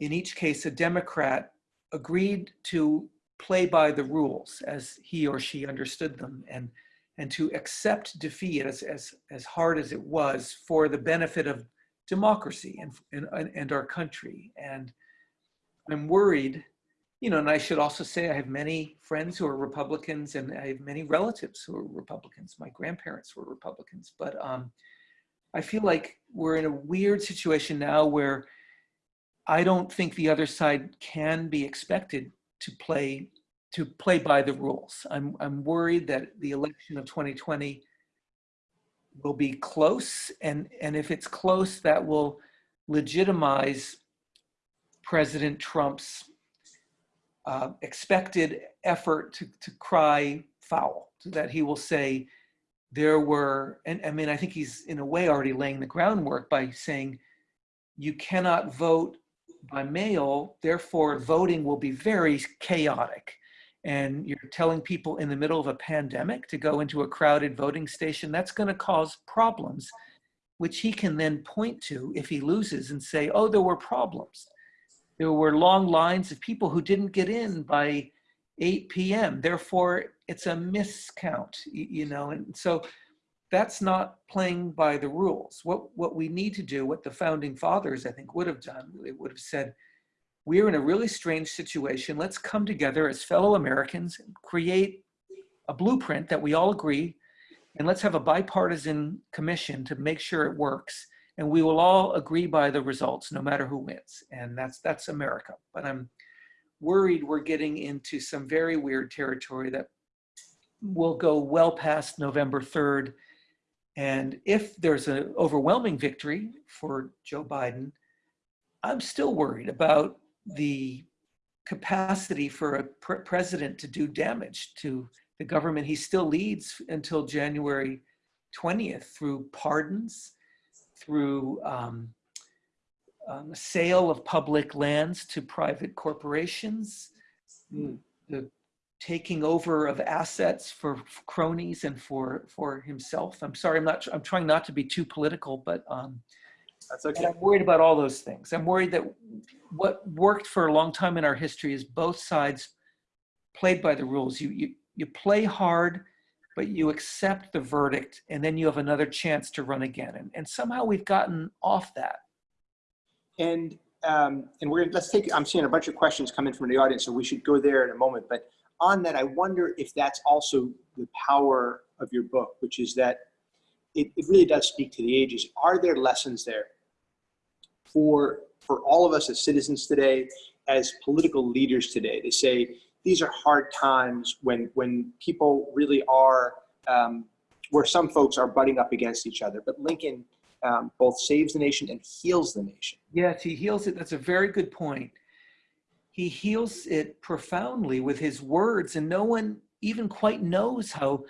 in each case, a Democrat agreed to play by the rules as he or she understood them and and to accept defeat as, as, as hard as it was for the benefit of democracy and, and, and our country. And I'm worried, you know, and I should also say I have many friends who are Republicans and I have many relatives who are Republicans. My grandparents were Republicans, but um, I feel like we're in a weird situation now where I don't think the other side can be expected to play to play by the rules. I'm, I'm worried that the election of 2020 will be close. And, and if it's close, that will legitimize President Trump's uh, expected effort to, to cry foul, so that he will say there were, and I mean, I think he's in a way already laying the groundwork by saying you cannot vote by mail, therefore voting will be very chaotic and you're telling people in the middle of a pandemic to go into a crowded voting station, that's going to cause problems, which he can then point to if he loses and say, oh, there were problems. There were long lines of people who didn't get in by 8 p.m. Therefore, it's a miscount, you know, and so that's not playing by the rules. What, what we need to do, what the founding fathers, I think, would have done, they would have said, we're in a really strange situation. Let's come together as fellow Americans, and create a blueprint that we all agree, and let's have a bipartisan commission to make sure it works. And we will all agree by the results, no matter who wins. And that's that's America. But I'm worried we're getting into some very weird territory that will go well past November 3rd. And if there's an overwhelming victory for Joe Biden, I'm still worried about the capacity for a pr president to do damage to the government. He still leads until January 20th through pardons, through um, um, sale of public lands to private corporations, mm. the taking over of assets for cronies and for for himself. I'm sorry, I'm not. I'm trying not to be too political, but um, that's okay. I'm worried about all those things. I'm worried that what worked for a long time in our history is both sides played by the rules. You, you, you play hard, but you accept the verdict, and then you have another chance to run again. And, and somehow we've gotten off that. And um, and we're let's take. I'm seeing a bunch of questions come in from the audience, so we should go there in a moment. But on that, I wonder if that's also the power of your book, which is that it, it really does speak to the ages. Are there lessons there for for all of us as citizens today, as political leaders today, to say these are hard times when when people really are um, where some folks are butting up against each other. But Lincoln um, both saves the nation and heals the nation. Yes, he heals it. That's a very good point. He heals it profoundly with his words, and no one even quite knows how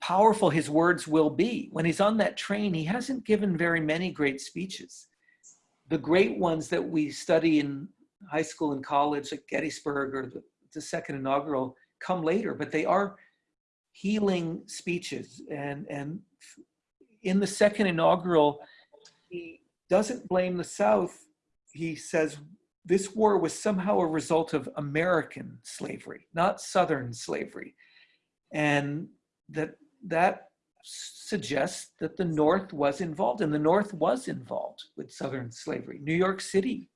powerful his words will be. When he's on that train, he hasn't given very many great speeches. The great ones that we study in high school and college, like Gettysburg or the, the second inaugural, come later, but they are healing speeches. And, and in the second inaugural, he doesn't blame the South. He says this war was somehow a result of American slavery, not Southern slavery. And that that suggests that the North was involved, and the North was involved with Southern slavery. New York City,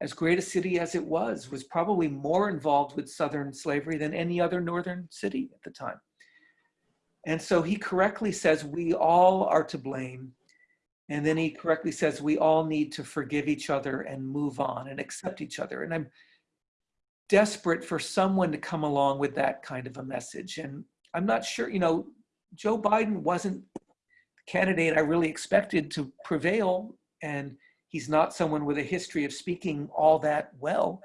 as great a city as it was, was probably more involved with Southern slavery than any other Northern city at the time. And so he correctly says we all are to blame. And then he correctly says we all need to forgive each other and move on and accept each other. And I'm desperate for someone to come along with that kind of a message. And I'm not sure, you know, Joe Biden wasn't the candidate I really expected to prevail, and he's not someone with a history of speaking all that well.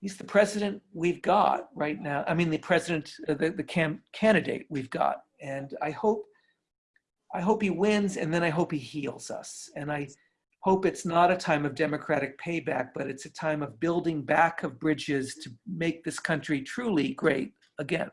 He's the president we've got right now. I mean, the president, uh, the, the cam candidate we've got. And I hope, I hope he wins, and then I hope he heals us. And I hope it's not a time of democratic payback, but it's a time of building back of bridges to make this country truly great again.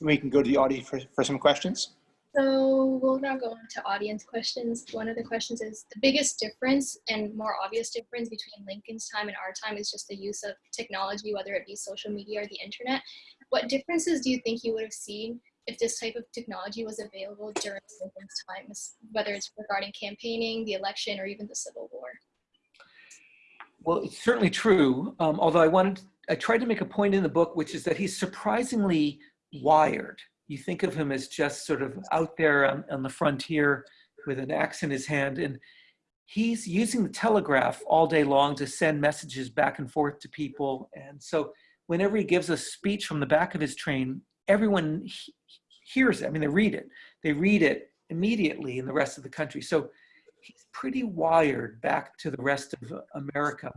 We can go to the audience for, for some questions. So we'll now go on to audience questions. One of the questions is the biggest difference and more obvious difference between Lincoln's time and our time is just the use of technology, whether it be social media or the internet. What differences do you think you would have seen if this type of technology was available during Lincoln's time, whether it's regarding campaigning, the election, or even the Civil War? Well, it's certainly true. Um, although I wanted, I tried to make a point in the book, which is that he's surprisingly wired. You think of him as just sort of out there on, on the frontier with an axe in his hand. And he's using the telegraph all day long to send messages back and forth to people. And so whenever he gives a speech from the back of his train, everyone hears it. I mean, they read it. They read it immediately in the rest of the country. So he's pretty wired back to the rest of America.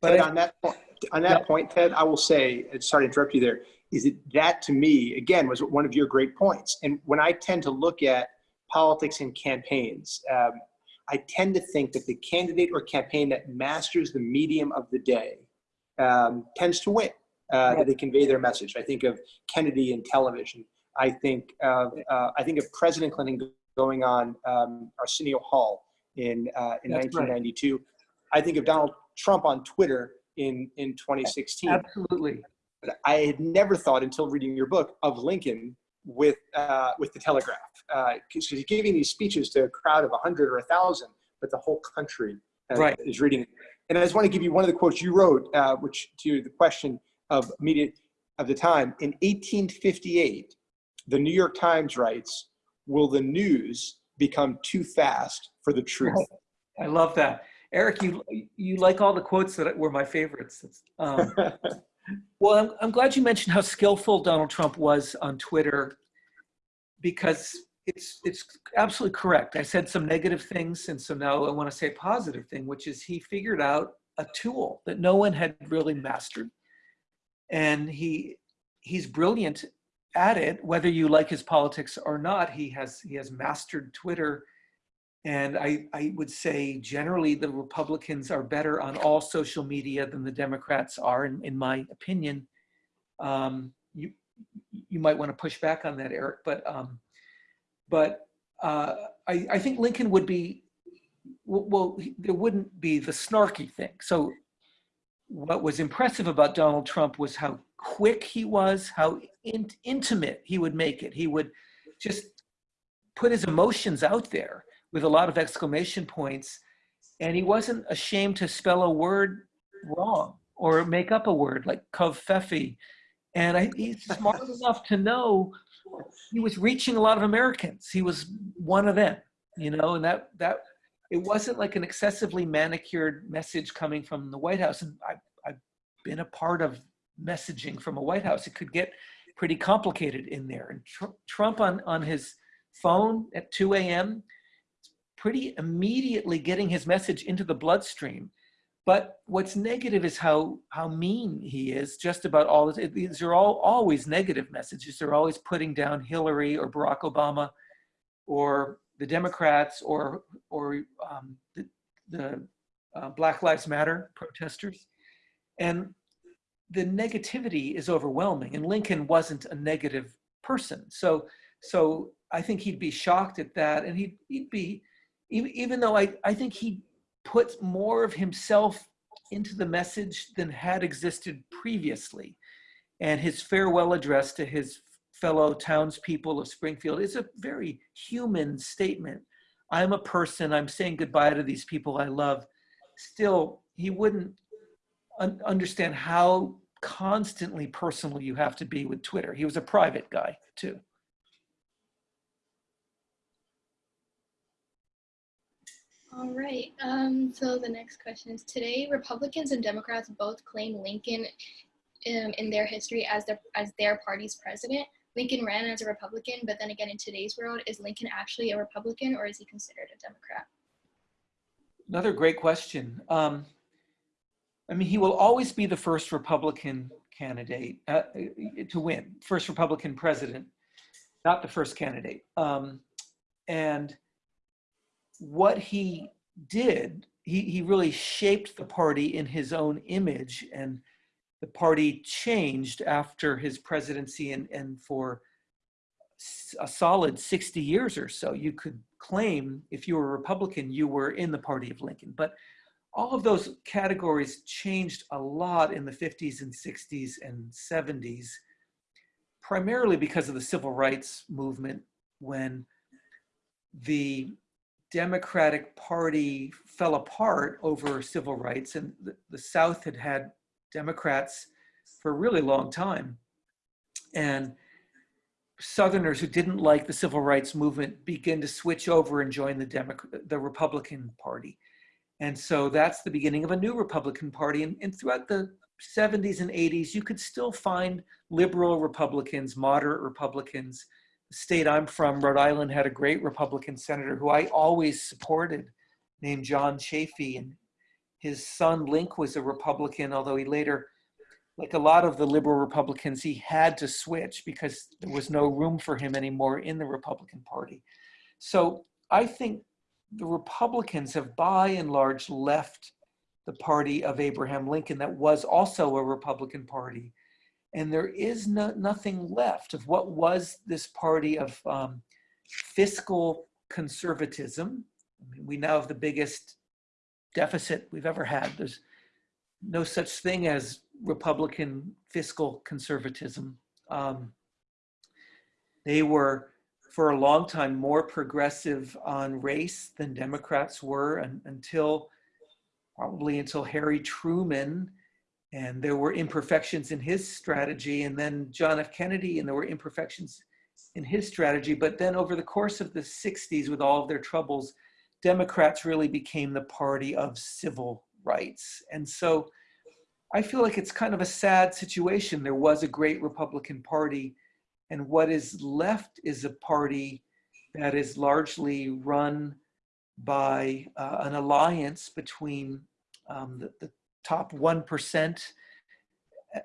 But Ted, on that point, on that yeah. point, Ted, I will say, sorry to interrupt you there is it that to me, again, was one of your great points. And when I tend to look at politics and campaigns, um, I tend to think that the candidate or campaign that masters the medium of the day um, tends to win, uh, that they convey their message. I think of Kennedy and television. I think of, uh, I think of President Clinton going on um, Arsenio Hall in, uh, in 1992. Right. I think of Donald Trump on Twitter in, in 2016. Absolutely. But I had never thought until reading your book of Lincoln with uh, with the Telegraph, because uh, he's giving these speeches to a crowd of a hundred or a thousand, but the whole country uh, right. is reading it. And I just want to give you one of the quotes you wrote, uh, which to the question of media of the time in 1858, the New York Times writes, "Will the news become too fast for the truth?" I love that, Eric. You you like all the quotes that were my favorites. Um, Well, I'm, I'm glad you mentioned how skillful Donald Trump was on Twitter because it's it's absolutely correct. I said some negative things, and so now I want to say a positive thing, which is he figured out a tool that no one had really mastered, and he he's brilliant at it. Whether you like his politics or not, he has he has mastered Twitter and I, I would say generally the Republicans are better on all social media than the Democrats are, in, in my opinion. Um, you, you might want to push back on that, Eric, but, um, but uh, I, I think Lincoln would be, well, there wouldn't be the snarky thing. So what was impressive about Donald Trump was how quick he was, how in, intimate he would make it. He would just put his emotions out there with a lot of exclamation points. And he wasn't ashamed to spell a word wrong or make up a word like covfefe. And I, he's smart enough to know he was reaching a lot of Americans. He was one of them, you know, and that, that it wasn't like an excessively manicured message coming from the White House. And I, I've been a part of messaging from a White House. It could get pretty complicated in there. And tr Trump on, on his phone at 2 a.m., pretty immediately getting his message into the bloodstream But what's negative is how, how mean he is just about all this. These are all always negative messages. They're always putting down Hillary or Barack Obama or the Democrats or, or um, the, the uh, Black Lives Matter protesters. And the negativity is overwhelming and Lincoln wasn't a negative person. So, so I think he'd be shocked at that and he'd, he'd be, even, even though I, I think he put more of himself into the message than had existed previously. And his farewell address to his fellow townspeople of Springfield is a very human statement. I'm a person, I'm saying goodbye to these people I love. Still, he wouldn't un understand how constantly personal you have to be with Twitter. He was a private guy too. All right, um, so the next question is today, Republicans and Democrats both claim Lincoln um, in their history as, the, as their party's president. Lincoln ran as a Republican, but then again, in today's world, is Lincoln actually a Republican or is he considered a Democrat? Another great question. Um, I mean, he will always be the first Republican candidate uh, to win, first Republican president, not the first candidate. Um, and what he did, he, he really shaped the party in his own image and the party changed after his presidency and, and for a solid 60 years or so. You could claim if you were a Republican, you were in the party of Lincoln. But all of those categories changed a lot in the 50s and 60s and 70s, primarily because of the civil rights movement when the Democratic Party fell apart over civil rights and the, the South had had Democrats for a really long time. And Southerners who didn't like the civil rights movement began to switch over and join the, Democrat, the Republican Party. And so that's the beginning of a new Republican Party. And, and throughout the 70s and 80s, you could still find liberal Republicans, moderate Republicans, The state I'm from, Rhode Island, had a great Republican senator who I always supported named John Chafee. And his son Linc was a Republican, although he later, like a lot of the liberal Republicans, he had to switch because there was no room for him anymore in the Republican Party. So I think the Republicans have by and large left the party of Abraham Lincoln that was also a Republican Party and there is no, nothing left of what was this party of um, fiscal conservatism. I mean, we now have the biggest deficit we've ever had. There's no such thing as Republican fiscal conservatism. Um, they were, for a long time, more progressive on race than Democrats were and, until probably until Harry Truman and there were imperfections in his strategy and then John F. Kennedy and there were imperfections in his strategy. But then over the course of the 60s with all of their troubles, Democrats really became the party of civil rights. And so I feel like it's kind of a sad situation. There was a great Republican party and what is left is a party that is largely run by uh, an alliance between um, the, the top 1%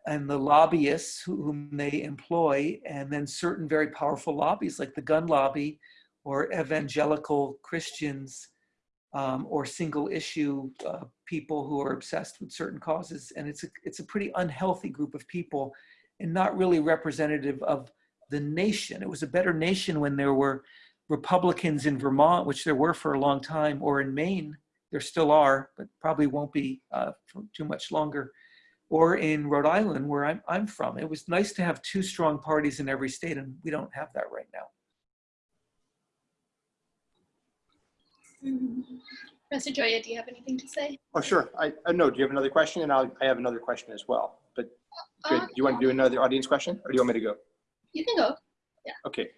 and the lobbyists whom they employ, and then certain very powerful lobbies like the gun lobby or evangelical Christians um, or single issue uh, people who are obsessed with certain causes. And it's a, it's a pretty unhealthy group of people and not really representative of the nation. It was a better nation when there were Republicans in Vermont, which there were for a long time, or in Maine, there still are, but probably won't be uh, for too much longer, or in Rhode Island, where I'm, I'm from. It was nice to have two strong parties in every state, and we don't have that right now. Professor Gioia, do you have anything to say? Oh, sure. I, I know. Do you have another question? And I'll, I have another question as well. But good. Uh, do you want to do another audience question or do you want me to go? You can go. Yeah. Okay.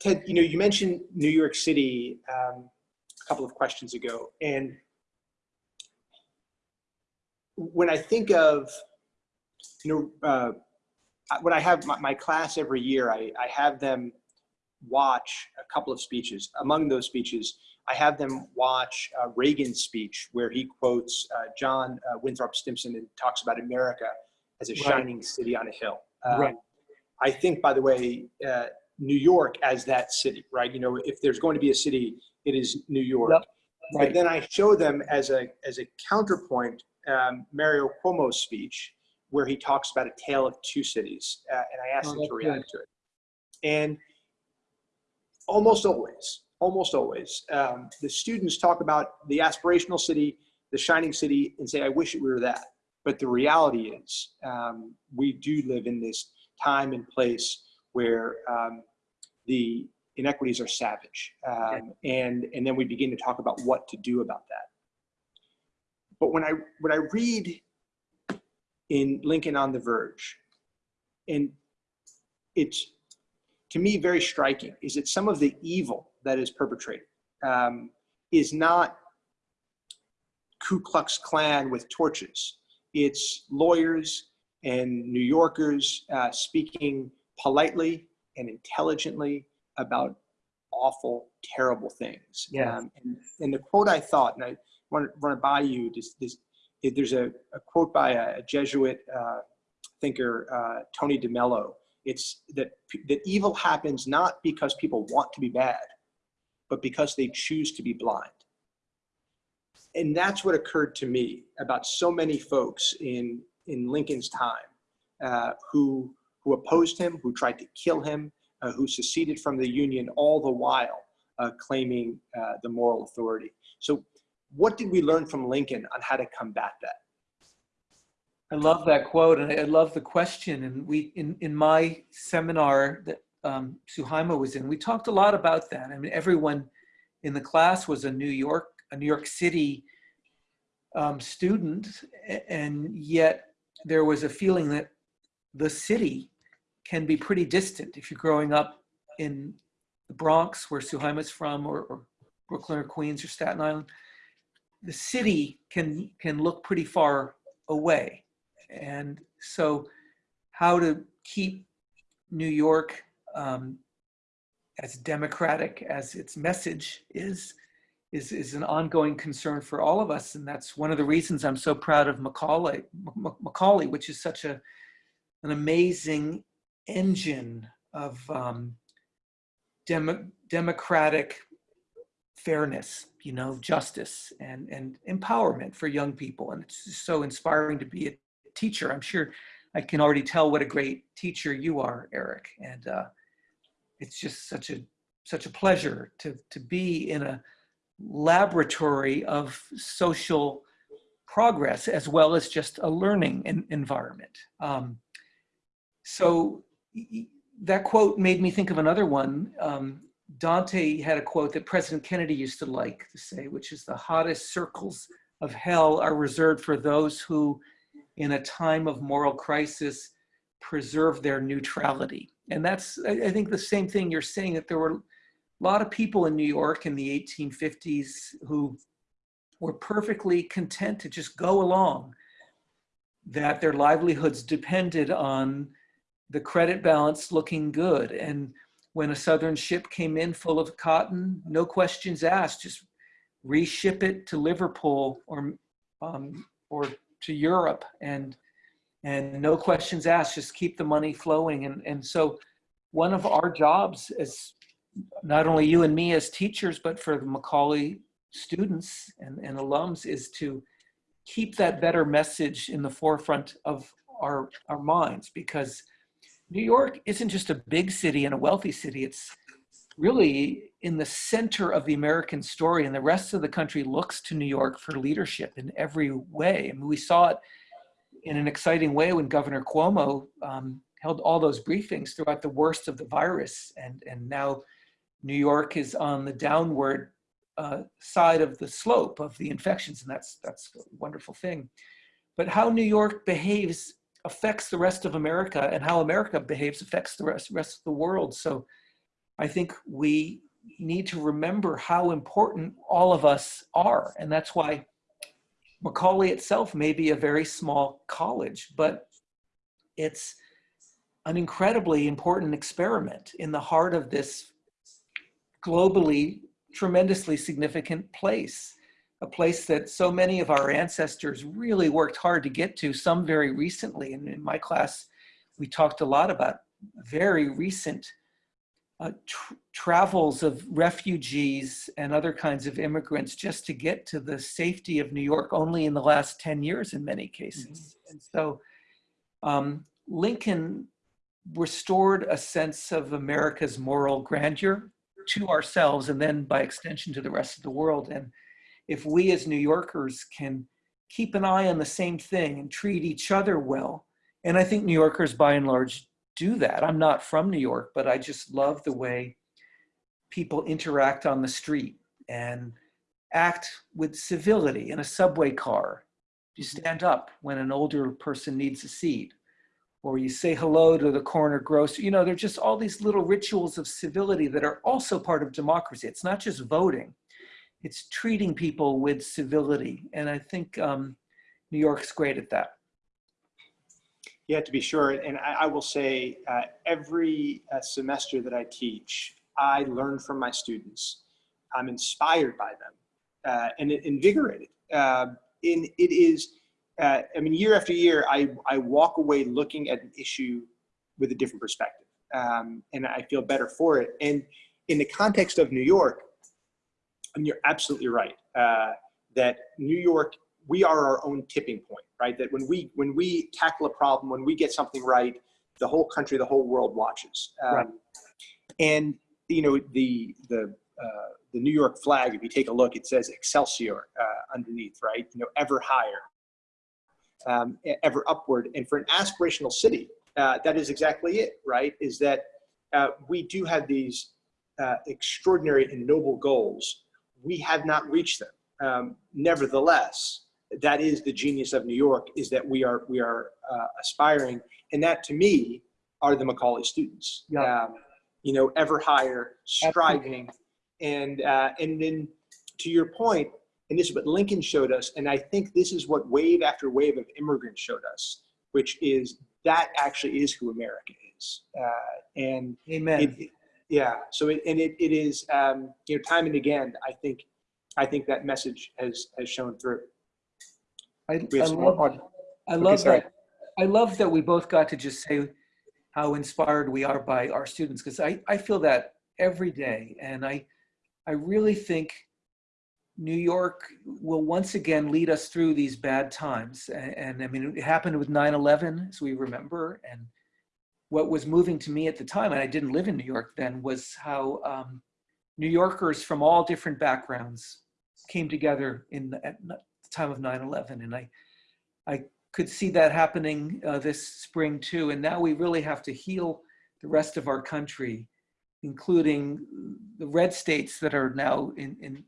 Ted, you know, you mentioned New York City um, a couple of questions ago. And when I think of, you know, uh, when I have my, my, class every year, I, I have them watch a couple of speeches. Among those speeches, I have them watch uh, Reagan's speech where he quotes uh, John uh, Winthrop Stimson and talks about America as a Right. shining city on a hill. Um, Right. I think, by the way, uh, New York as that city, right? You know, if there's going to be a city, it is New York. Yep. But then I show them as a as a counterpoint um, Mario Cuomo's speech, where he talks about a tale of two cities, uh, and I ask Oh, them to react to it. And almost always, almost always, um, the students talk about the aspirational city, the shining city, and say, "I wish it were that." But the reality is, um, we do live in this time and place where um, the inequities are savage, um, and and then we begin to talk about what to do about that. But when I when I read in Lincoln on the Verge, and it's to me very striking is that some of the evil that is perpetrated um, is not Ku Klux Klan with torches. It's lawyers and New Yorkers uh, speaking politely and intelligently about awful, terrible things. Yeah. Um, and, and the quote I thought, and I want to run it by you, this, this, there's a, a quote by a, a Jesuit uh, thinker, uh, Tony DeMello. It's that, that evil happens not because people want to be bad, but because they choose to be blind. And that's what occurred to me about so many folks in, in Lincoln's time uh, who, who opposed him, who tried to kill him, uh, who seceded from the Union, all the while uh, claiming uh, the moral authority. So, what did we learn from Lincoln on how to combat that? I love that quote and I love the question. And we, in, in my seminar that um, Suhaima was in, we talked a lot about that. I mean, everyone in the class was a New York, a New York City um, student, and yet there was a feeling that the city can be pretty distant if you're growing up in the Bronx, where Suhaima's from, or, or Brooklyn or Queens or Staten Island. The city can can look pretty far away. And so, how to keep New York um, as democratic as its message is, is, is an ongoing concern for all of us. And that's one of the reasons I'm so proud of Macaulay, Macaulay which is such a, an amazing engine of um, demo, democratic fairness, you know, justice and, and empowerment for young people. And it's so inspiring to be a teacher. I'm sure I can already tell what a great teacher you are, Eric. And uh, it's just such a such a pleasure to to be in a laboratory of social progress as well as just a learning en- environment. Um, so that quote made me think of another one. Um, Dante had a quote that President Kennedy used to like to say, which is the hottest circles of hell are reserved for those who, in a time of moral crisis, preserve their neutrality. And that's, I think, the same thing you're saying that there were a lot of people in New York in the 1850s who were perfectly content to just go along, that their livelihoods depended on the credit balance looking good. And when a Southern ship came in full of cotton, no questions asked, just reship it to Liverpool or, um, or to Europe and, and no questions asked, just keep the money flowing. And, and so one of our jobs as not only you and me as teachers, but for the Macaulay students and, and alums is to keep that better message in the forefront of our, our minds because New York isn't just a big city and a wealthy city. It's really in the center of the American story, and the rest of the country looks to New York for leadership in every way. I mean, we saw it in an exciting way when Governor Cuomo um, held all those briefings throughout the worst of the virus, and and now New York is on the downward uh, side of the slope of the infections, and that's that's a wonderful thing. But how New York behaves affects the rest of America, and how America behaves affects the rest rest of the world. So, I think we need to remember how important all of us are, and that's why Macaulay itself may be a very small college, but it's an incredibly important experiment in the heart of this globally tremendously significant place, a place that so many of our ancestors really worked hard to get to, some very recently. And in my class, we talked a lot about very recent uh, tr travels of refugees and other kinds of immigrants just to get to the safety of New York only in the last 10 years in many cases. Mm -hmm. And so um, Lincoln restored a sense of America's moral grandeur to ourselves and then by extension to the rest of the world. And if we as New Yorkers can keep an eye on the same thing and treat each other well, and I think New Yorkers by and large do that. I'm not from New York, but I just love the way people interact on the street and act with civility in a subway car. You mm-hmm. stand up when an older person needs a seat or you say hello to the corner grocer. You know, they're just all these little rituals of civility that are also part of democracy. It's not just voting, it's treating people with civility. And I think um, New York's great at that. Yeah, to be sure. And I, I will say uh, every uh, semester that I teach, I learn from my students. I'm inspired by them uh, and invigorated. and it is, uh, I mean, year after year, I, I walk away looking at an issue with a different perspective. Um, and I feel better for it. And in the context of New York, I mean, you're absolutely right uh, that New York we are our own tipping point, right? That when we when we tackle a problem, when we get something right, the whole country, the whole world watches. Um, right. And you know the the uh, the New York flag. If you take a look, it says Excelsior uh, underneath, right? You know, ever higher, um, ever upward. And for an aspirational city, uh, that is exactly it, right? Is that uh, we do have these uh, extraordinary and noble goals. We have not reached them. Um, nevertheless, that is the genius of New York is that we are we are uh, aspiring, and that to me are the Macaulay students. Yeah. Um, you know, ever higher, striving, and uh, and then to your point, and this is what Lincoln showed us, and I think this is what wave after wave of immigrants showed us, which is that actually is who America is. Uh, and Amen. It, it, yeah. So it, and it, it is um, you know time and again. I think I think that message has has shown through. I, I love, I love that. I love that we both got to just say how inspired we are by our students because I, I feel that every day. And I, I really think New York will once again lead us through these bad times. And, and I mean, it happened with 9-11, as we remember. And what was moving to me at the time, and I didn't live in New York then, was how um, New Yorkers from all different backgrounds came together in at the time of 9-11. And I, I could see that happening uh, this spring too. And now we really have to heal the rest of our country, including the red states that are now in, in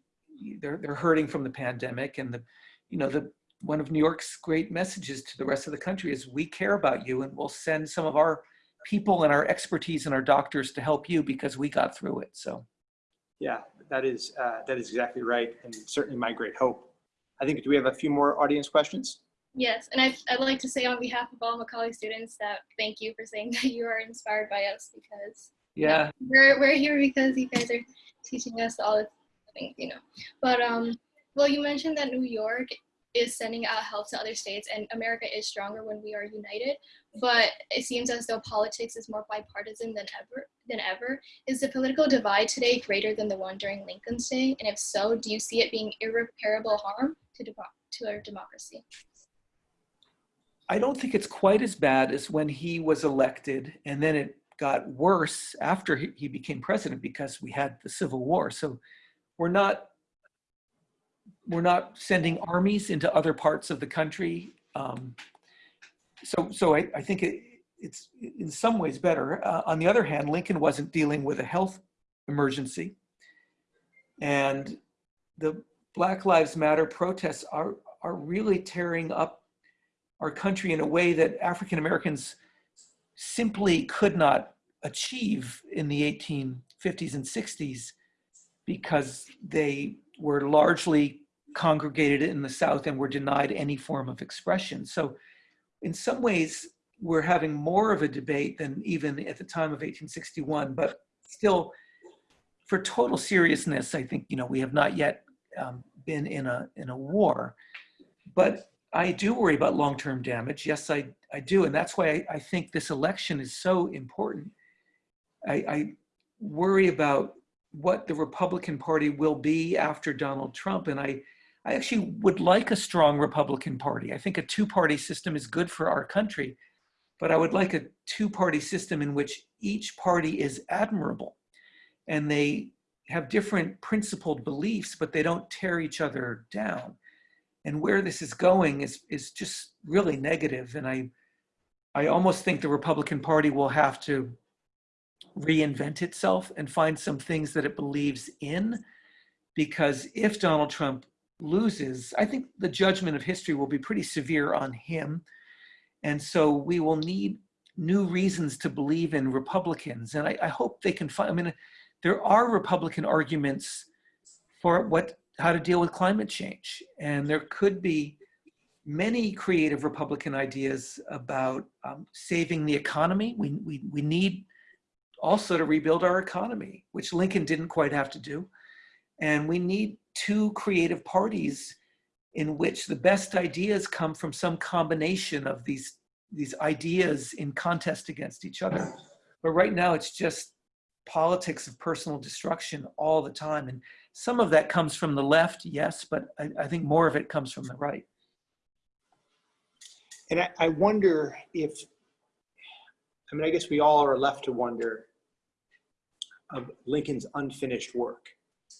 they're, they're hurting from the pandemic. And the, you know, the, one of New York's great messages to the rest of the country is we care about you and we'll send some of our people and our expertise and our doctors to help you because we got through it. So. Yeah, that is, uh, that is exactly right. And certainly my great hope. I think, do we have a few more audience questions? Yes, and I'd, I'd like to say on behalf of all Macaulay students that thank you for saying that you are inspired by us because yeah, you know, we're, we're here because you guys are teaching us all the things, you know. But um, well, you mentioned that New York is sending out help to other states and America is stronger when we are united. But it seems as though politics is more bipartisan than ever. Than ever. Is the political divide today greater than the one during Lincoln's day? And if so, do you see it being irreparable harm to, to our democracy? I don't think it's quite as bad as when he was elected and then it got worse after he became president because we had the Civil War. So we're not we're not sending armies into other parts of the country. Um, so, so I, I think it, it's in some ways better. Uh, on the other hand, Lincoln wasn't dealing with a health emergency. And the Black Lives Matter protests are, are really tearing up our country in a way that African Americans simply could not achieve in the 1850s and 60s because they were largely congregated in the South and were denied any form of expression. So in some ways, we're having more of a debate than even at the time of 1861, but still for total seriousness, I think, you know, we have not yet um, been in a, in a war. But I do worry about long-term damage. Yes, I, I do. And that's why I, I think this election is so important. I, I worry about what the Republican Party will be after Donald Trump. And I, I actually would like a strong Republican Party. I think a two-party system is good for our country, but I would like a two-party system in which each party is admirable and they have different principled beliefs, but they don't tear each other down. And where this is going is, is just really negative. And I, I almost think the Republican Party will have to reinvent itself and find some things that it believes in. Because if Donald Trump loses, I think the judgment of history will be pretty severe on him. And so we will need new reasons to believe in Republicans. And I, I hope they can find, I mean, there are Republican arguments for what how to deal with climate change. And there could be many creative Republican ideas about um, saving the economy. We, we, we need also to rebuild our economy, which Lincoln didn't quite have to do. And we need two creative parties in which the best ideas come from some combination of these, these ideas in contest against each other. But right now it's just politics of personal destruction all the time. And some of that comes from the left, yes, but I, I think more of it comes from the right. And I, I wonder if, I mean, I guess we all are left to wonder of Lincoln's unfinished work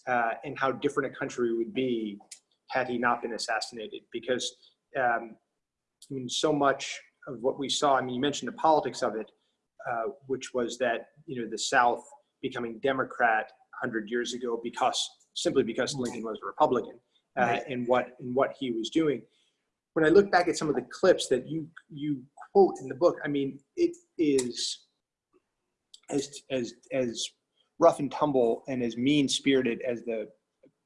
uh, and how different a country would be had he not been assassinated. Because, um, I mean, so much of what we saw, I mean, you mentioned the politics of it, uh, which was that, you know, the South becoming Democrat 100 years ago because simply because Lincoln was a Republican uh, right. and what and what he was doing. When I look back at some of the clips that you you quote in the book, I mean, it is as as as rough and tumble and as mean spirited as the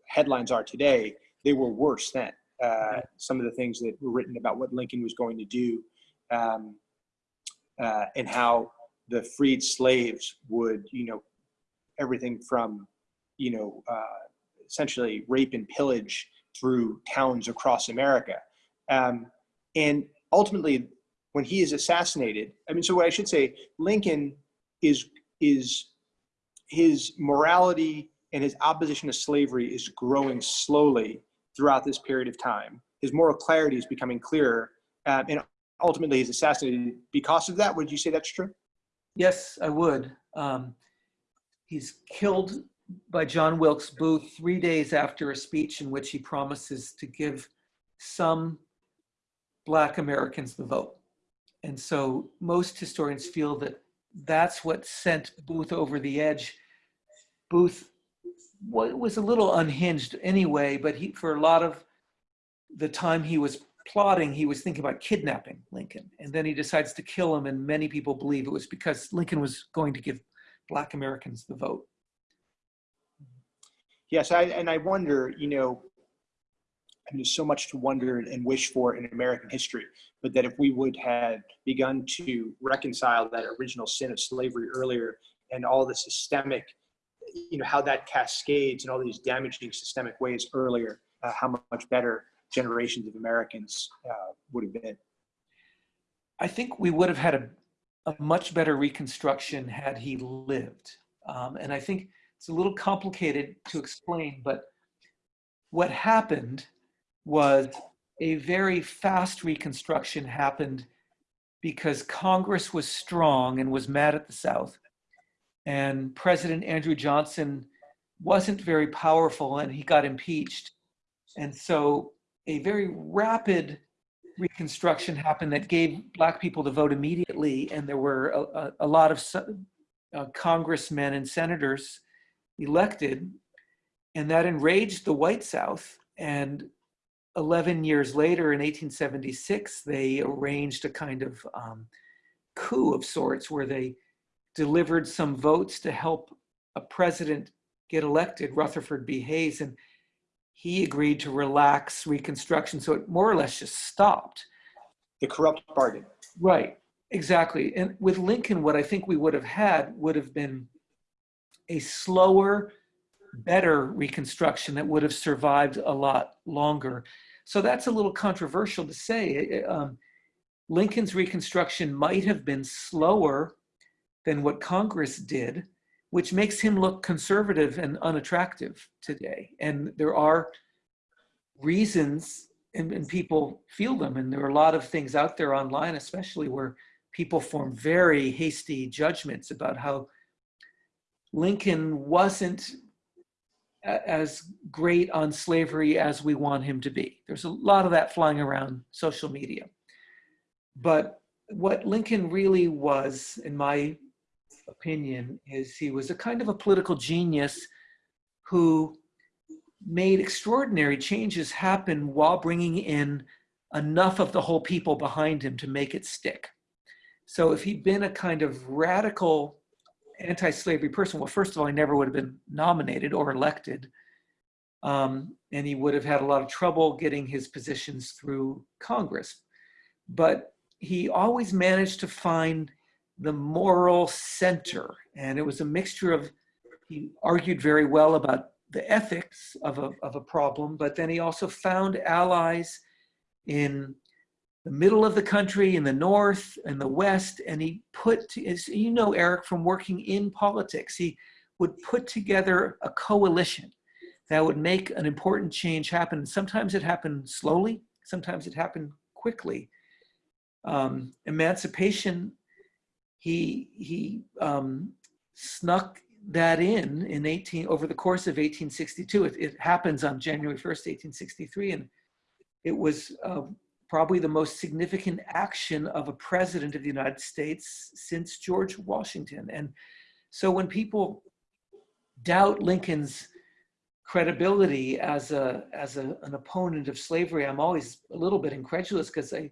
headlines are today. They were worse then. Uh, some of the things that were written about what Lincoln was going to do, um, uh, and how the freed slaves would, you know, everything from, you know, uh, essentially rape and pillage through towns across America. Um, and ultimately, when he is assassinated, I mean, so what I should say, Lincoln is is his morality and his opposition to slavery is growing slowly throughout this period of time. His moral clarity is becoming clearer, um, and ultimately he's assassinated because of that. Would you say that's true? Yes, I would. Um, he's killed by John Wilkes Booth three days after a speech in which he promises to give some Black Americans the vote. And so most historians feel that that's what sent Booth over the edge. Booth was a little unhinged anyway, but he, for a lot of the time he was plotting, he was thinking about kidnapping Lincoln. And then he decides to kill him, and many people believe it was because Lincoln was going to give Black Americans the vote. Yes, I, and I wonder, you know, and there's so much to wonder and wish for in American history, but that if we would have begun to reconcile that original sin of slavery earlier and all the systemic, you know, how that cascades and all these damaging systemic ways earlier, uh, how much better generations of Americans uh, would have been. I think we would have had a, a much better reconstruction had he lived. Um, and I think it's a little complicated to explain, but what happened was a very fast reconstruction happened because Congress was strong and was mad at the South. And President Andrew Johnson wasn't very powerful and he got impeached. And so a very rapid reconstruction happened that gave black people the vote immediately. And there were a, a, a lot of uh, congressmen and senators elected, and that enraged the white South. And 11 years later, in 1876, they arranged a kind of um, coup of sorts where they delivered some votes to help a president get elected, Rutherford B. Hayes, and he agreed to relax Reconstruction. So it more or less just stopped. The corrupt bargain. Right, exactly. And with Lincoln, what I think we would have had would have been a slower, better Reconstruction that would have survived a lot longer. So that's a little controversial to say. Um, Lincoln's Reconstruction might have been slower than what Congress did, which makes him look conservative and unattractive today. And there are reasons, and, and, people feel them, and there are a lot of things out there online, especially where people form very hasty judgments about how Lincoln wasn't as great on slavery as we want him to be. There's a lot of that flying around social media. But what Lincoln really was, in my opinion, is he was a kind of a political genius who made extraordinary changes happen while bringing in enough of the whole people behind him to make it stick. So if he'd been a kind of radical anti-slavery person, well, first of all, he never would have been nominated or elected. Um, and he would have had a lot of trouble getting his positions through Congress. But he always managed to find the moral center. And it was a mixture of, he argued very well about the ethics of a, of a problem, but then he also found allies in the middle of the country, in the north, and the west, and he put, you know, Eric, from working in politics, he would put together a coalition that would make an important change happen. Sometimes it happened slowly, sometimes it happened quickly. Um, emancipation, he, he um, snuck that in in 18 over the course of 1862. It, it happens on January 1st, 1863, and it was uh, probably the most significant action of a president of the United States since George Washington. And so when people doubt Lincoln's credibility as a as a, an opponent of slavery, I'm always a little bit incredulous because I,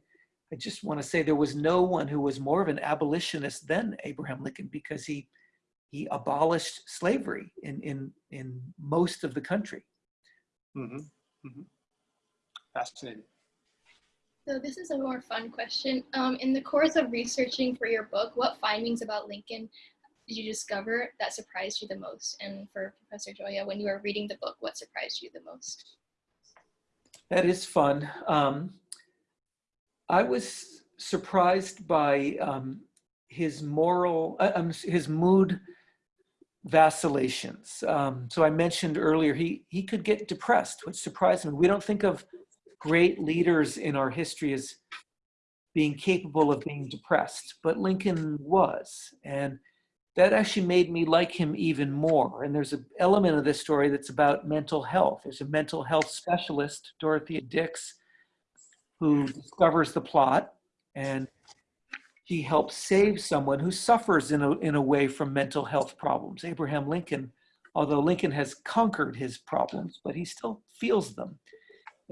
I just want to say there was no one who was more of an abolitionist than Abraham Lincoln because he he abolished slavery in in in most of the country. Mm -hmm. Mm -hmm. Fascinating. So this is a more fun question. Um, in the course of researching for your book, what findings about Lincoln did you discover that surprised you the most? And for Professor Gioia, when you were reading the book, what surprised you the most? That is fun. Um, I was surprised by um, his moral, uh, um, his mood vacillations. Um, so I mentioned earlier, he, he could get depressed, which surprised me. We don't think of great leaders in our history as being capable of being depressed, but Lincoln was. And that actually made me like him even more. And there's an element of this story that's about mental health. There's a mental health specialist, Dorothea Dix, who discovers the plot and she helps save someone who suffers in a, in a way from mental health problems. Abraham Lincoln, although Lincoln has conquered his problems, but he still feels them.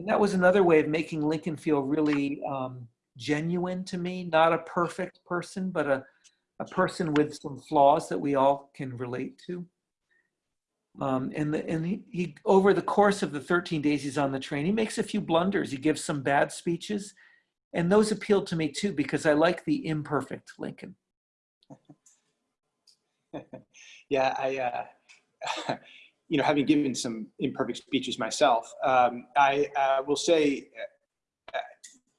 And that was another way of making Lincoln feel really um, genuine to me, not a perfect person, but a, a person with some flaws that we all can relate to. Um, and the, and he, he, over the course of the 13 days he's on the train, he makes a few blunders. He gives some bad speeches. And those appealed to me too, because I like the imperfect Lincoln. yeah, I, uh, you know, having given some imperfect speeches myself, um, I uh, will say uh,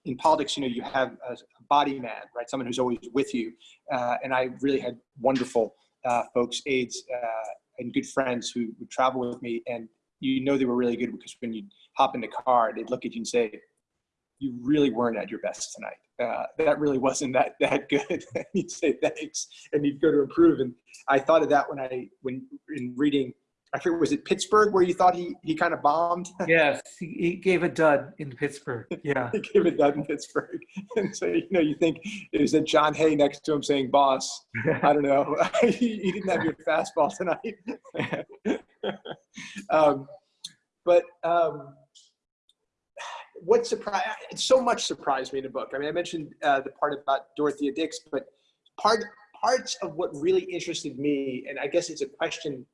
in politics, you know, you have a, body man, right? Someone who's always with you. Uh, and I really had wonderful uh, folks, aides, uh, and good friends who would travel with me. And you know they were really good because when you hop in the car, they'd look at you and say, you really weren't at your best tonight. Uh, that really wasn't that that good. And you'd say thanks, and you'd go to improve. And I thought of that when I when in reading I forget, was it Pittsburgh where you thought he, he kind of bombed? yes, he, he, gave a dud in Pittsburgh. Yeah. he gave a dud in Pittsburgh. And so, you know, you think, is that John Hay next to him saying, boss? I don't know. you didn't have your fastball tonight. um, but um, what surprised, so much surprised me in the book. I mean, I mentioned uh, the part about Dorothea Dix, but part parts of what really interested me, and I guess it's a question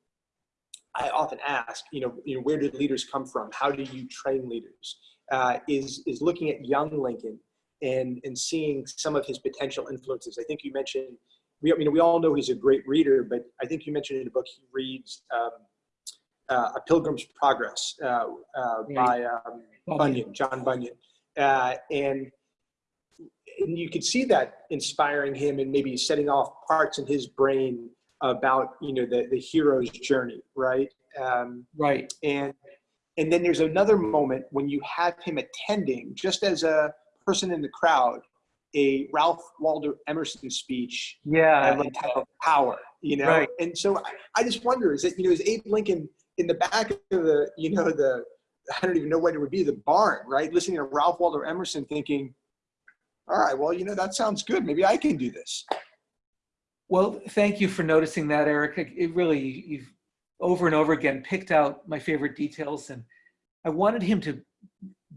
I often ask, you know, you know, where did leaders come from? How do you train leaders? Uh, is is looking at young Lincoln and and seeing some of his potential influences. I think you mentioned, we, you know, we all know he's a great reader, but I think you mentioned in the book he reads um, uh, A Pilgrim's Progress uh, uh, by um, Bunyan, John Bunyan. Uh, and, and you could see that inspiring him and maybe setting off parts in his brain about, you know, the, the hero's journey, right? Um, Right. and and then there's another moment when you have him attending just as a person in the crowd a ralph waldo emerson speech. Yeah. Uh, like entitled power you know Right. and so I, I just wonder is that you know is abe lincoln in the back of the you know the i don't even know what it would be the barn right listening to ralph waldo emerson thinking all right well you know that sounds good maybe i can do this Well, thank you for noticing that, Eric. It it really, you've over and over again picked out my favorite details. And I wanted him to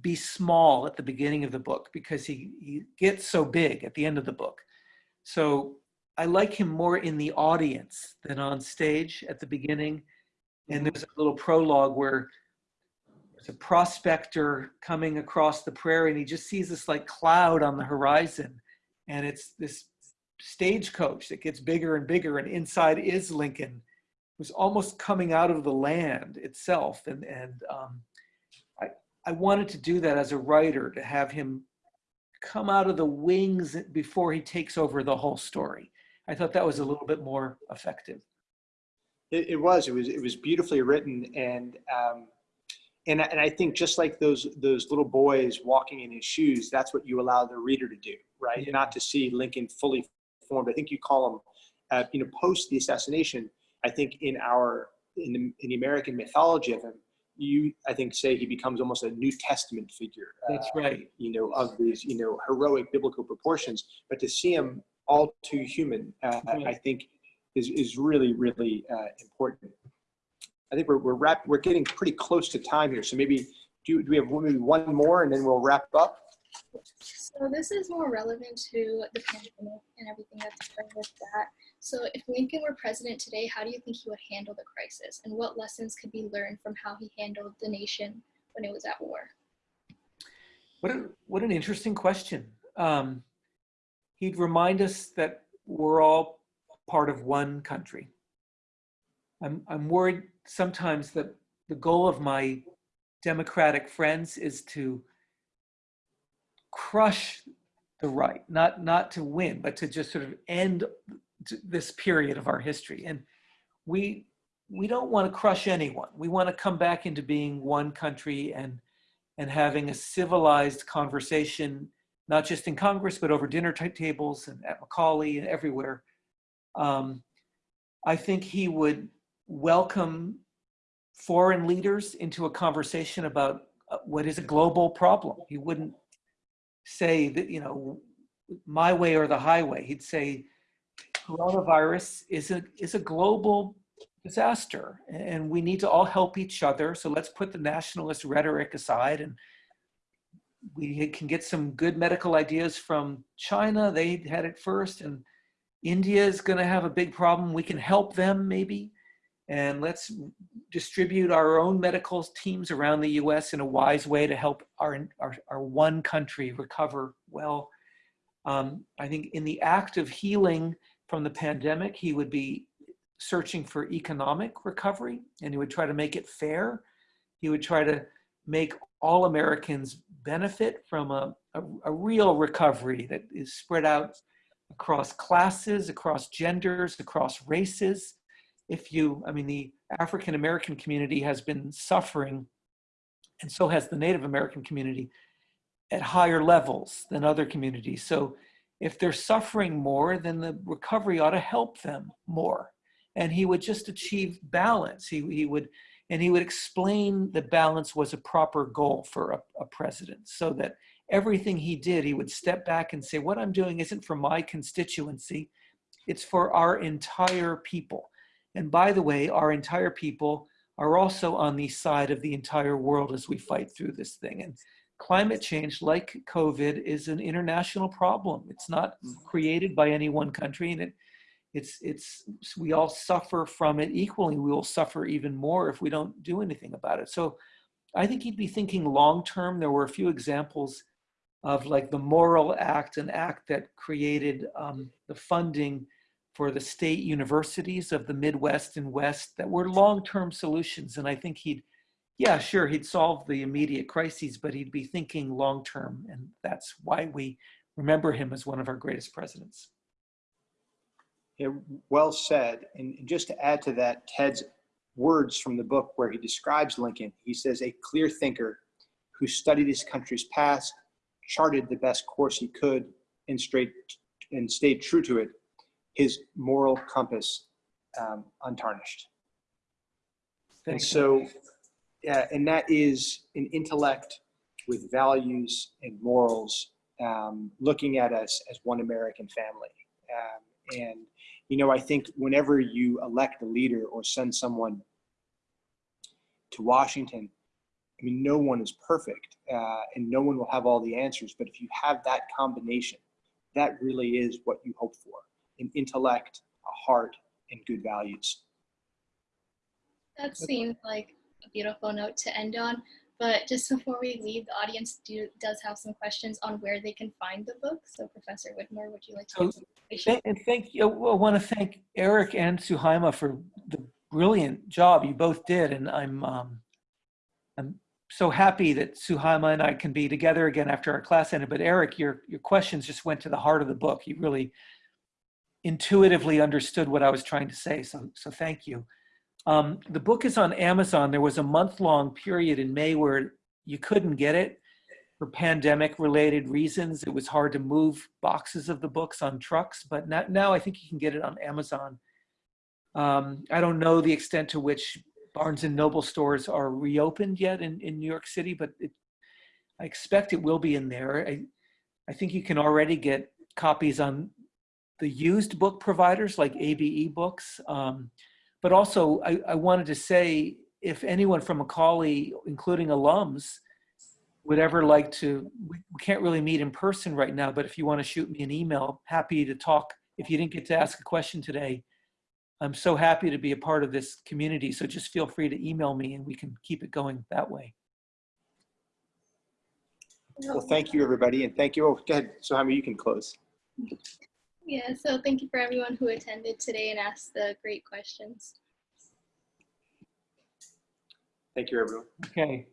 be small at the beginning of the book because he, he gets so big at the end of the book. So I like him more in the audience than on stage at the beginning. And mm-hmm. there's a little prologue where there's a prospector coming across the prairie and he just sees this like cloud on the horizon. And it's this stagecoach that gets bigger and bigger and inside is Lincoln who's almost coming out of the land itself and and um, I I wanted to do that as a writer to have him come out of the wings before he takes over the whole story. I thought that was a little bit more effective. It, it was. It was. It was beautifully written, and um, and I- and I think just like those those little boys walking in his shoes, that's what you allow the reader to do, right? Yeah. Not to see Lincoln fully formed. I think you call him, uh, you know, post the assassination. I think in our in the, in the American mythology of him, you I think say he becomes almost a New Testament figure. That's uh, right. you know, of these, you know, heroic biblical proportions, but to see him all too human, uh, I think is, is really, really uh, important. I think we're, we're wrap, we're getting pretty close to time here. So maybe, do, do we have maybe one more and then we'll wrap up? So this is more relevant to the pandemic and everything that's occurred with that. So if Lincoln were president today, how do you think he would handle the crisis? And what lessons could be learned from how he handled the nation when it was at war? What, a, what an interesting question. Um, he'd remind us that we're all part of one country. I'm, I'm worried sometimes that the goal of my Democratic friends is to crush the right, not, not to win, but to just sort of end this period of our history. And we, we don't want to crush anyone. We want to come back into being one country and and having a civilized conversation, not just in Congress, but over dinner ta- tables and at Macaulay and everywhere. Um, I think he would welcome foreign leaders into a conversation about uh, what is a global problem. He wouldn't say that, you know, my way or the highway. He'd say coronavirus is a, is a global disaster and we need to all help each other. So let's put the nationalist rhetoric aside and we can get some good medical ideas from China. They had it first and India is going to have a big problem. We can help them maybe. And let's distribute our own medical teams around the US in a wise way to help our, our, our one country recover well. Um, I think in the act of healing from the pandemic, he would be searching for economic recovery and he would try to make it fair. He would try to make all Americans benefit from a, a, a, real recovery that is spread out across classes, across genders, across races. If you, I mean, the African American community has been suffering, and so has the Native American community at higher levels than other communities. So if they're suffering more, then the recovery ought to help them more and he would just achieve balance. He, he would, and he would explain that balance was a proper goal for a, a, president so that everything he did, he would step back and say, what I'm doing isn't for my constituency, it's for our entire people. And by the way, our entire people are also on the side of the entire world as we fight through this thing. And climate change, like COVID, is an international problem. It's not created by any one country and it it's it's we all suffer from it equally we will suffer even more if we don't do anything about it so i think he'd be thinking long term there were a few examples of like the Morrill Act an act that created um, the funding for the state universities of the Midwest and West that were long-term solutions. And I think he'd, yeah, sure, he'd solve the immediate crises, but he'd be thinking long-term. And that's why we remember him as one of our greatest presidents. Yeah, well said. And just to add to that, Ted's words from the book where he describes Lincoln, he says, a clear thinker who studied his country's past, charted the best course he could, and straight and stayed true to it, his moral compass um, untarnished. And so, yeah, and that is an intellect with values and morals, um, looking at us as one American family. Um, and, you know, I think whenever you elect a leader or send someone to Washington, I mean, no one is perfect uh, and no one will have all the answers. But if you have that combination, that really is what you hope for an intellect, a heart, and good values. That seems like a beautiful note to end on. But just before we leave, the audience do, does have some questions on where they can find the book. So Professor Widmer, would you like to? So, give some? Thank- And thank you, I want to thank Eric and Suhaima for the brilliant job you both did. And I'm, um, I'm so happy that Suhaima and I can be together again after our class ended. But Eric, your, your questions just went to the heart of the book. You really intuitively understood what I was trying to say. So, so thank you. Um, the book is on Amazon. There was a month-long period in May where you couldn't get it for pandemic-related reasons. It was hard to move boxes of the books on trucks, but now, now I think you can get it on Amazon. Um, I don't know the extent to which Barnes and Noble stores are reopened yet in, in New York City, but it, I expect it will be in there. I, I think you can already get copies on the used book providers like ABE Books. Um, but also, I, I wanted to say, if anyone from Macaulay, including alums, would ever like to, we can't really meet in person right now, but if you want to shoot me an email, happy to talk. If you didn't get to ask a question today, I'm so happy to be a part of this community. So just feel free to email me and we can keep it going that way. Well, thank you, everybody. And thank you. Oh, go ahead. So, Jaime, you can close. Yeah, so thank you for everyone who attended today and asked the great questions. Thank you, everyone. Okay,